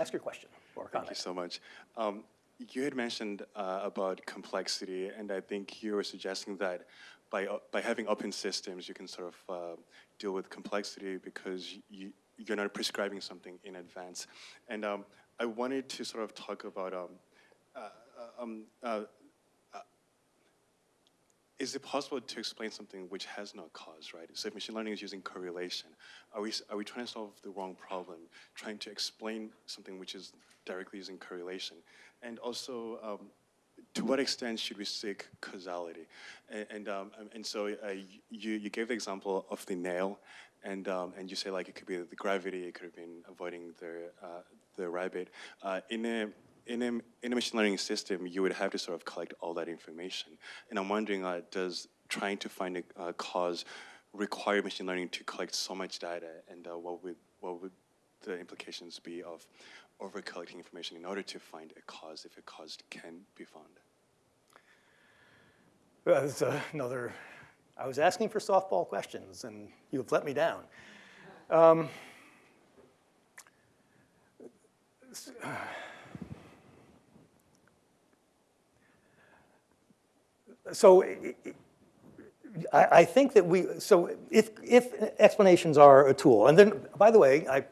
ask your question or Thank you so much. Um, you had mentioned uh, about complexity, and I think you were suggesting that by, uh, by having open systems, you can sort of uh, deal with complexity because you, you're not prescribing something in advance. And um, I wanted to sort of talk about, um, uh, um, uh, uh, is it possible to explain something which has no cause, right? So if machine learning is using correlation, are we, are we trying to solve the wrong problem, trying to explain something which is directly using correlation? And also, um, to what extent should we seek causality? And, and, um, um, and so uh, you, you gave the example of the nail, and, um, and you say like it could be the gravity, it could have been avoiding the, uh, the rabbit. Uh, in, a, in, a, in a machine learning system, you would have to sort of collect all that information. And I'm wondering, uh, does trying to find a, a cause require machine learning to collect so much data, and uh, what, would, what would the implications be of over collecting information in order to find a cause if a cause can be found? Well, That's uh, another, I was asking for softball questions, and you've let me down. Um, So i- i- I, I think that we, so if, if explanations are a tool, and then, by the way, I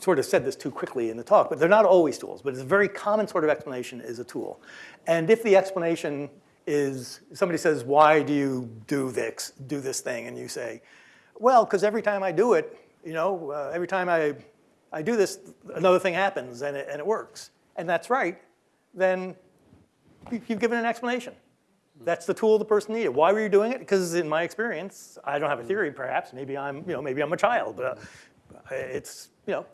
sort of said this too quickly in the talk, but they're not always tools, but it's a very common sort of explanation is a tool. And if the explanation is, somebody says, why do you do this, do this thing? And you say, well, because every time I do it, you know, uh, every time I, I do this, another thing happens and it, and it works. And that's right, then you- you've given an explanation. That's the tool the person needed. Why were you doing it? Because in my experience, I don't have a theory perhaps, maybe I'm, you know, maybe I'm a child, but uh, it's, you know,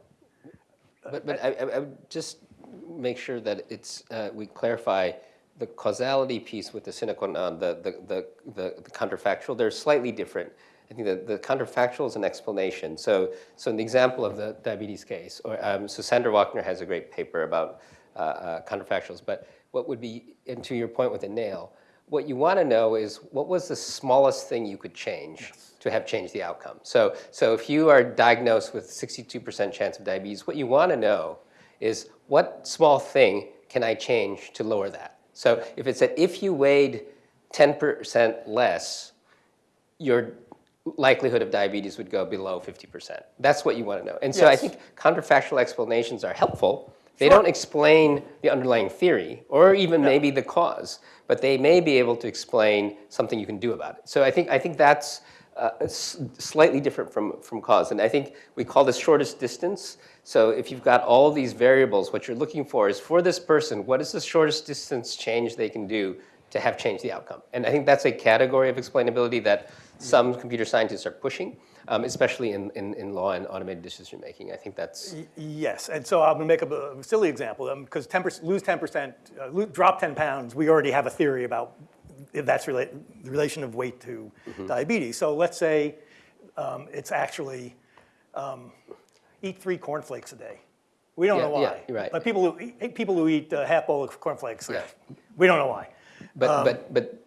But, but I, I I would just make sure that it's, uh, we clarify the causality piece with the sine qua non, the, the, the the counterfactual, they're slightly different. I think that the counterfactual is an explanation. So, so in the example of the diabetes case, or, um, so Sandra Wachter has a great paper about uh, uh, counterfactuals, but what would be, and to your point with the nail, what you want to know is what was the smallest thing you could change to have changed the outcome. So, so if you are diagnosed with 62% chance of diabetes, what you want to know is what small thing can I change to lower that? So if it's that if you weighed 10% less, your likelihood of diabetes would go below 50%. That's what you want to know. And so I think counterfactual explanations are helpful. They don't explain the underlying theory or even maybe the cause, but they may be able to explain something you can do about it. So I think, I think that's uh, slightly different from, from cause. And I think we call this shortest distance. So if you've got all these variables, what you're looking for is for this person, what is the shortest distance change they can do to have changed the outcome? And I think that's a category of explainability that some computer scientists are pushing, um, especially in, in, in law and automated decision making. I think that's Yes, and so I'm gonna make up a silly example, because 10%, lose 10%, uh, drop 10 pounds, we already have a theory about if that's relate, the relation of weight to Mm-hmm. diabetes. So let's say um, it's actually um, eat three cornflakes a day. We don't Yeah, know why. yeah, right. But people who eat, people who eat a half bowl of cornflakes, Yeah. we don't know why. But, but, but.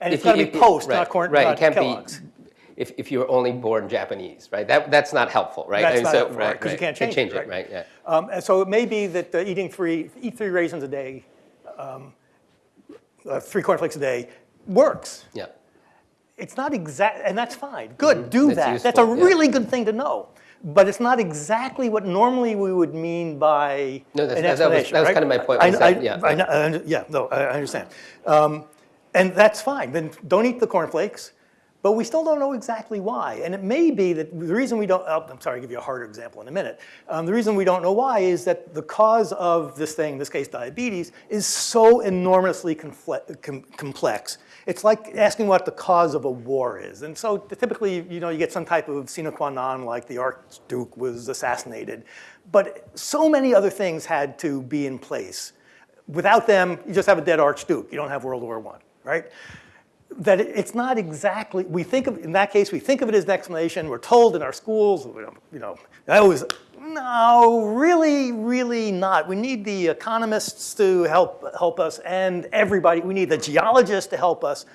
and it's gotta be post, right, not corn- Right, not it can't Kellogg's. be, if, if you're only born Japanese, right? That, that's not helpful, right? That's And not so- helpful, right, 'cause you right. can't Can't change it, Change it, right? right, yeah. Um, and so it may be that uh, eating three, eat three raisins a day, um, uh, three cornflakes a day works. Yeah. It's not exact, and that's fine. Good, do That's that. That's a yeah. really good thing to know. But it's not exactly what normally we would mean by No, that's- an that was- explanation, that was right? kind of my point, I- I- yeah. I Yeah, no, I I understand. Um, And that's fine. Then don't eat the cornflakes. But we still don't know exactly why. And it may be that the reason we don't, oh, I'm sorry, I'll give you a harder example in a minute. Um, the reason we don't know why is that the cause of this thing, in this case diabetes, is so enormously com- complex. It's like asking what the cause of a war is. And so typically, you know, you get some type of sine qua non, like the Archduke was assassinated. But so many other things had to be in place. Without them, you just have a dead Archduke. You don't have World War I, right? That it's not exactly, we think of, in that case, we think of it as an explanation, we're told in our schools, you know, I always, no, really, really not. We need the economists to help, help us and everybody, we need the geologists to help us.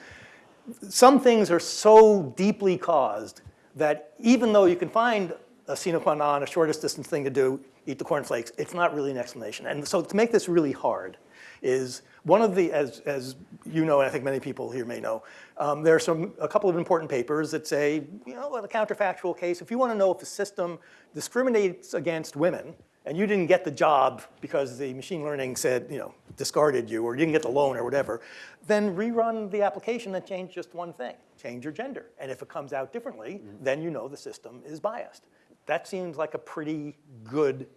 Some things are so deeply caused that even though you can find a sine qua non, a shortest distance thing to do, eat the cornflakes, it's not really an explanation. And so to make this really hard is one of the, as, as you know, and I think many people here may know, um, there are some, a couple of important papers that say, you know, in a counterfactual case, if you want to know if a system discriminates against women and you didn't get the job because the machine learning said, you know, discarded you or you didn't get the loan or whatever, then rerun the application and change just one thing, change your gender. And if it comes out differently, then you know the system is biased. That seems like a pretty good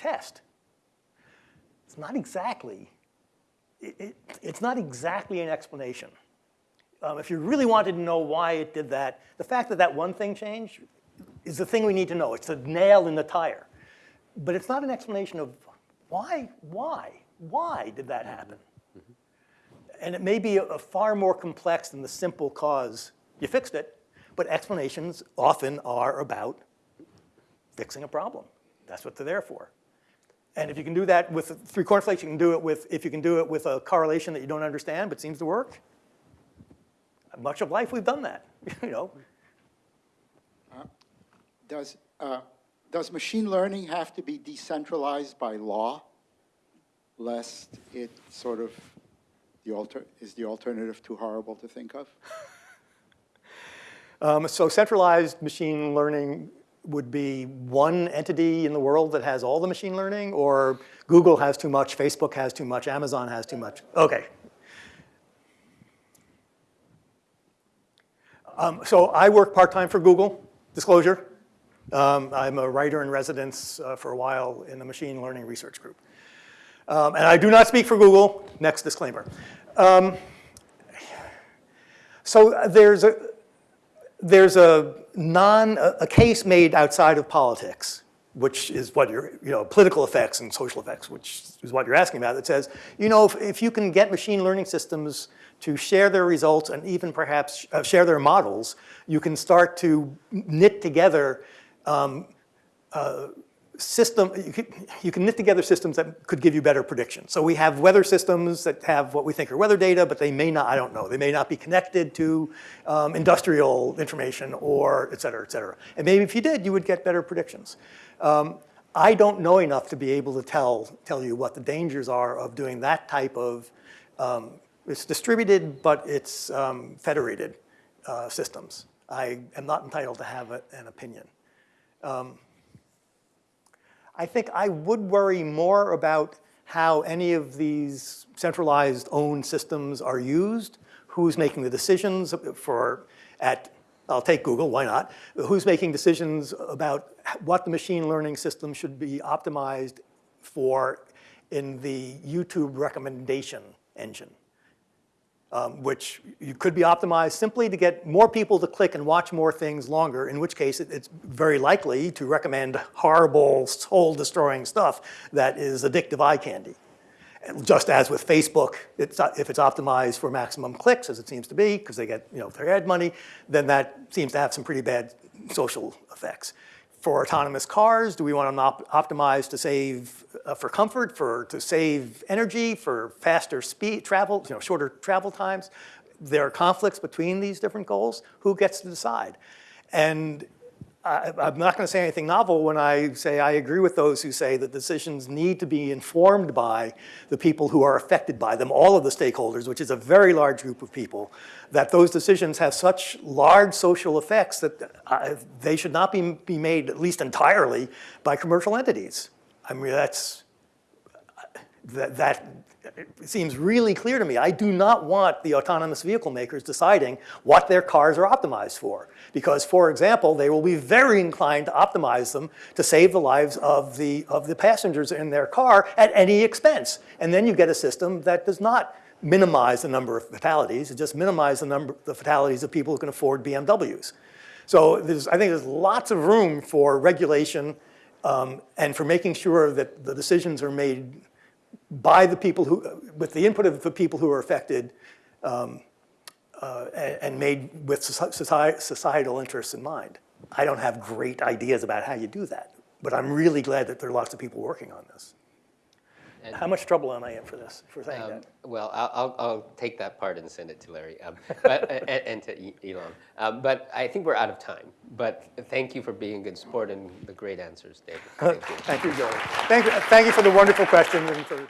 test. It's not exactly, it, it, it's not exactly an explanation. Um, if you really wanted to know why it did that, the fact that that one thing changed is the thing we need to know. It's the nail in the tire. But it's not an explanation of why, why, why did that happen? And it may be a, a far more complex than the simple cause you fixed it, but explanations often are about fixing a problem. That's what they're there for. And if you can do that with three cornflakes, you can do it with, if you can do it with a correlation that you don't understand but seems to work, much of life we've done that, you know. Does, uh, does machine learning have to be decentralized by law, lest it sort of, the alter, is the alternative too horrible to think of? Um, so centralized machine learning would be one entity in the world that has all the machine learning, or Google has too much, Facebook has too much, Amazon has too much. Okay. Um, so I work part-time for Google, disclosure. Um, I'm a writer in residence uh, for a while in the machine learning research group. Um, and I do not speak for Google, next disclaimer. Um, so there's a, there's a non, a, case made outside of politics, which is what you're, you know, political effects and social effects, which is what you're asking about, that says, you know, if, if you can get machine learning systems to share their results and even perhaps uh, share their models, you can start to knit together um, uh, system, you can, you can knit together systems that could give you better predictions. So we have weather systems that have what we think are weather data, but they may not, I don't know, they may not be connected to um, industrial information or et cetera, et cetera. And maybe if you did, you would get better predictions. Um, I don't know enough to be able to tell, tell you what the dangers are of doing that type of, um, it's distributed, but it's um, federated uh, systems. I am not entitled to have a, an opinion. I think I would worry more about how any of these centralized owned systems are used, who's making the decisions for, at, I'll take Google, why not? Who's making decisions about what the machine learning system should be optimized for in the YouTube recommendation engine um, which you could be optimized simply to get more people to click and watch more things longer, in which case it, it's very likely to recommend horrible, soul-destroying stuff that is addictive eye candy. And just as with Facebook, it's, if it's optimized for maximum clicks, as it seems to be, because they get you know, their ad money, then that seems to have some pretty bad social effects for autonomous cars? Do we want them op optimized to save uh, for comfort, for to save energy, for faster speed travel, you know, shorter travel times? There are conflicts between these different goals. Who gets to decide? And I, I'm not going to say anything novel when I say I agree with those who say that decisions need to be informed by the people who are affected by them, all of the stakeholders, which is a very large group of people, that those decisions have such large social effects that uh, they should not be, be made, at least entirely, by commercial entities. I mean, that's, that, that it seems really clear to me. I do not want the autonomous vehicle makers deciding what their cars are optimized for. Because, for example, they will be very inclined to optimize them to save the lives of the, of the passengers in their car at any expense. And then you get a system that does not minimize the number of fatalities, it just minimizes the number the fatalities of people who can afford BMWs. So I think there's lots of room for regulation um, and for making sure that the decisions are made by the people who, with the input of the people who are affected um, uh, and, made with societal interests in mind. I don't have great ideas about how you do that, but I'm really glad that there are lots of people working on this. And, how much trouble am I in for this, for saying um, that? Well, I'll, I'll, I'll, take that part and send it to Larry um, but, and, and, to Elon. Um, but I think we're out of time. But thank you for being a good sport and the great answers, David. Thank you, thank you Joi. Thank you, thank you for the wonderful questions and for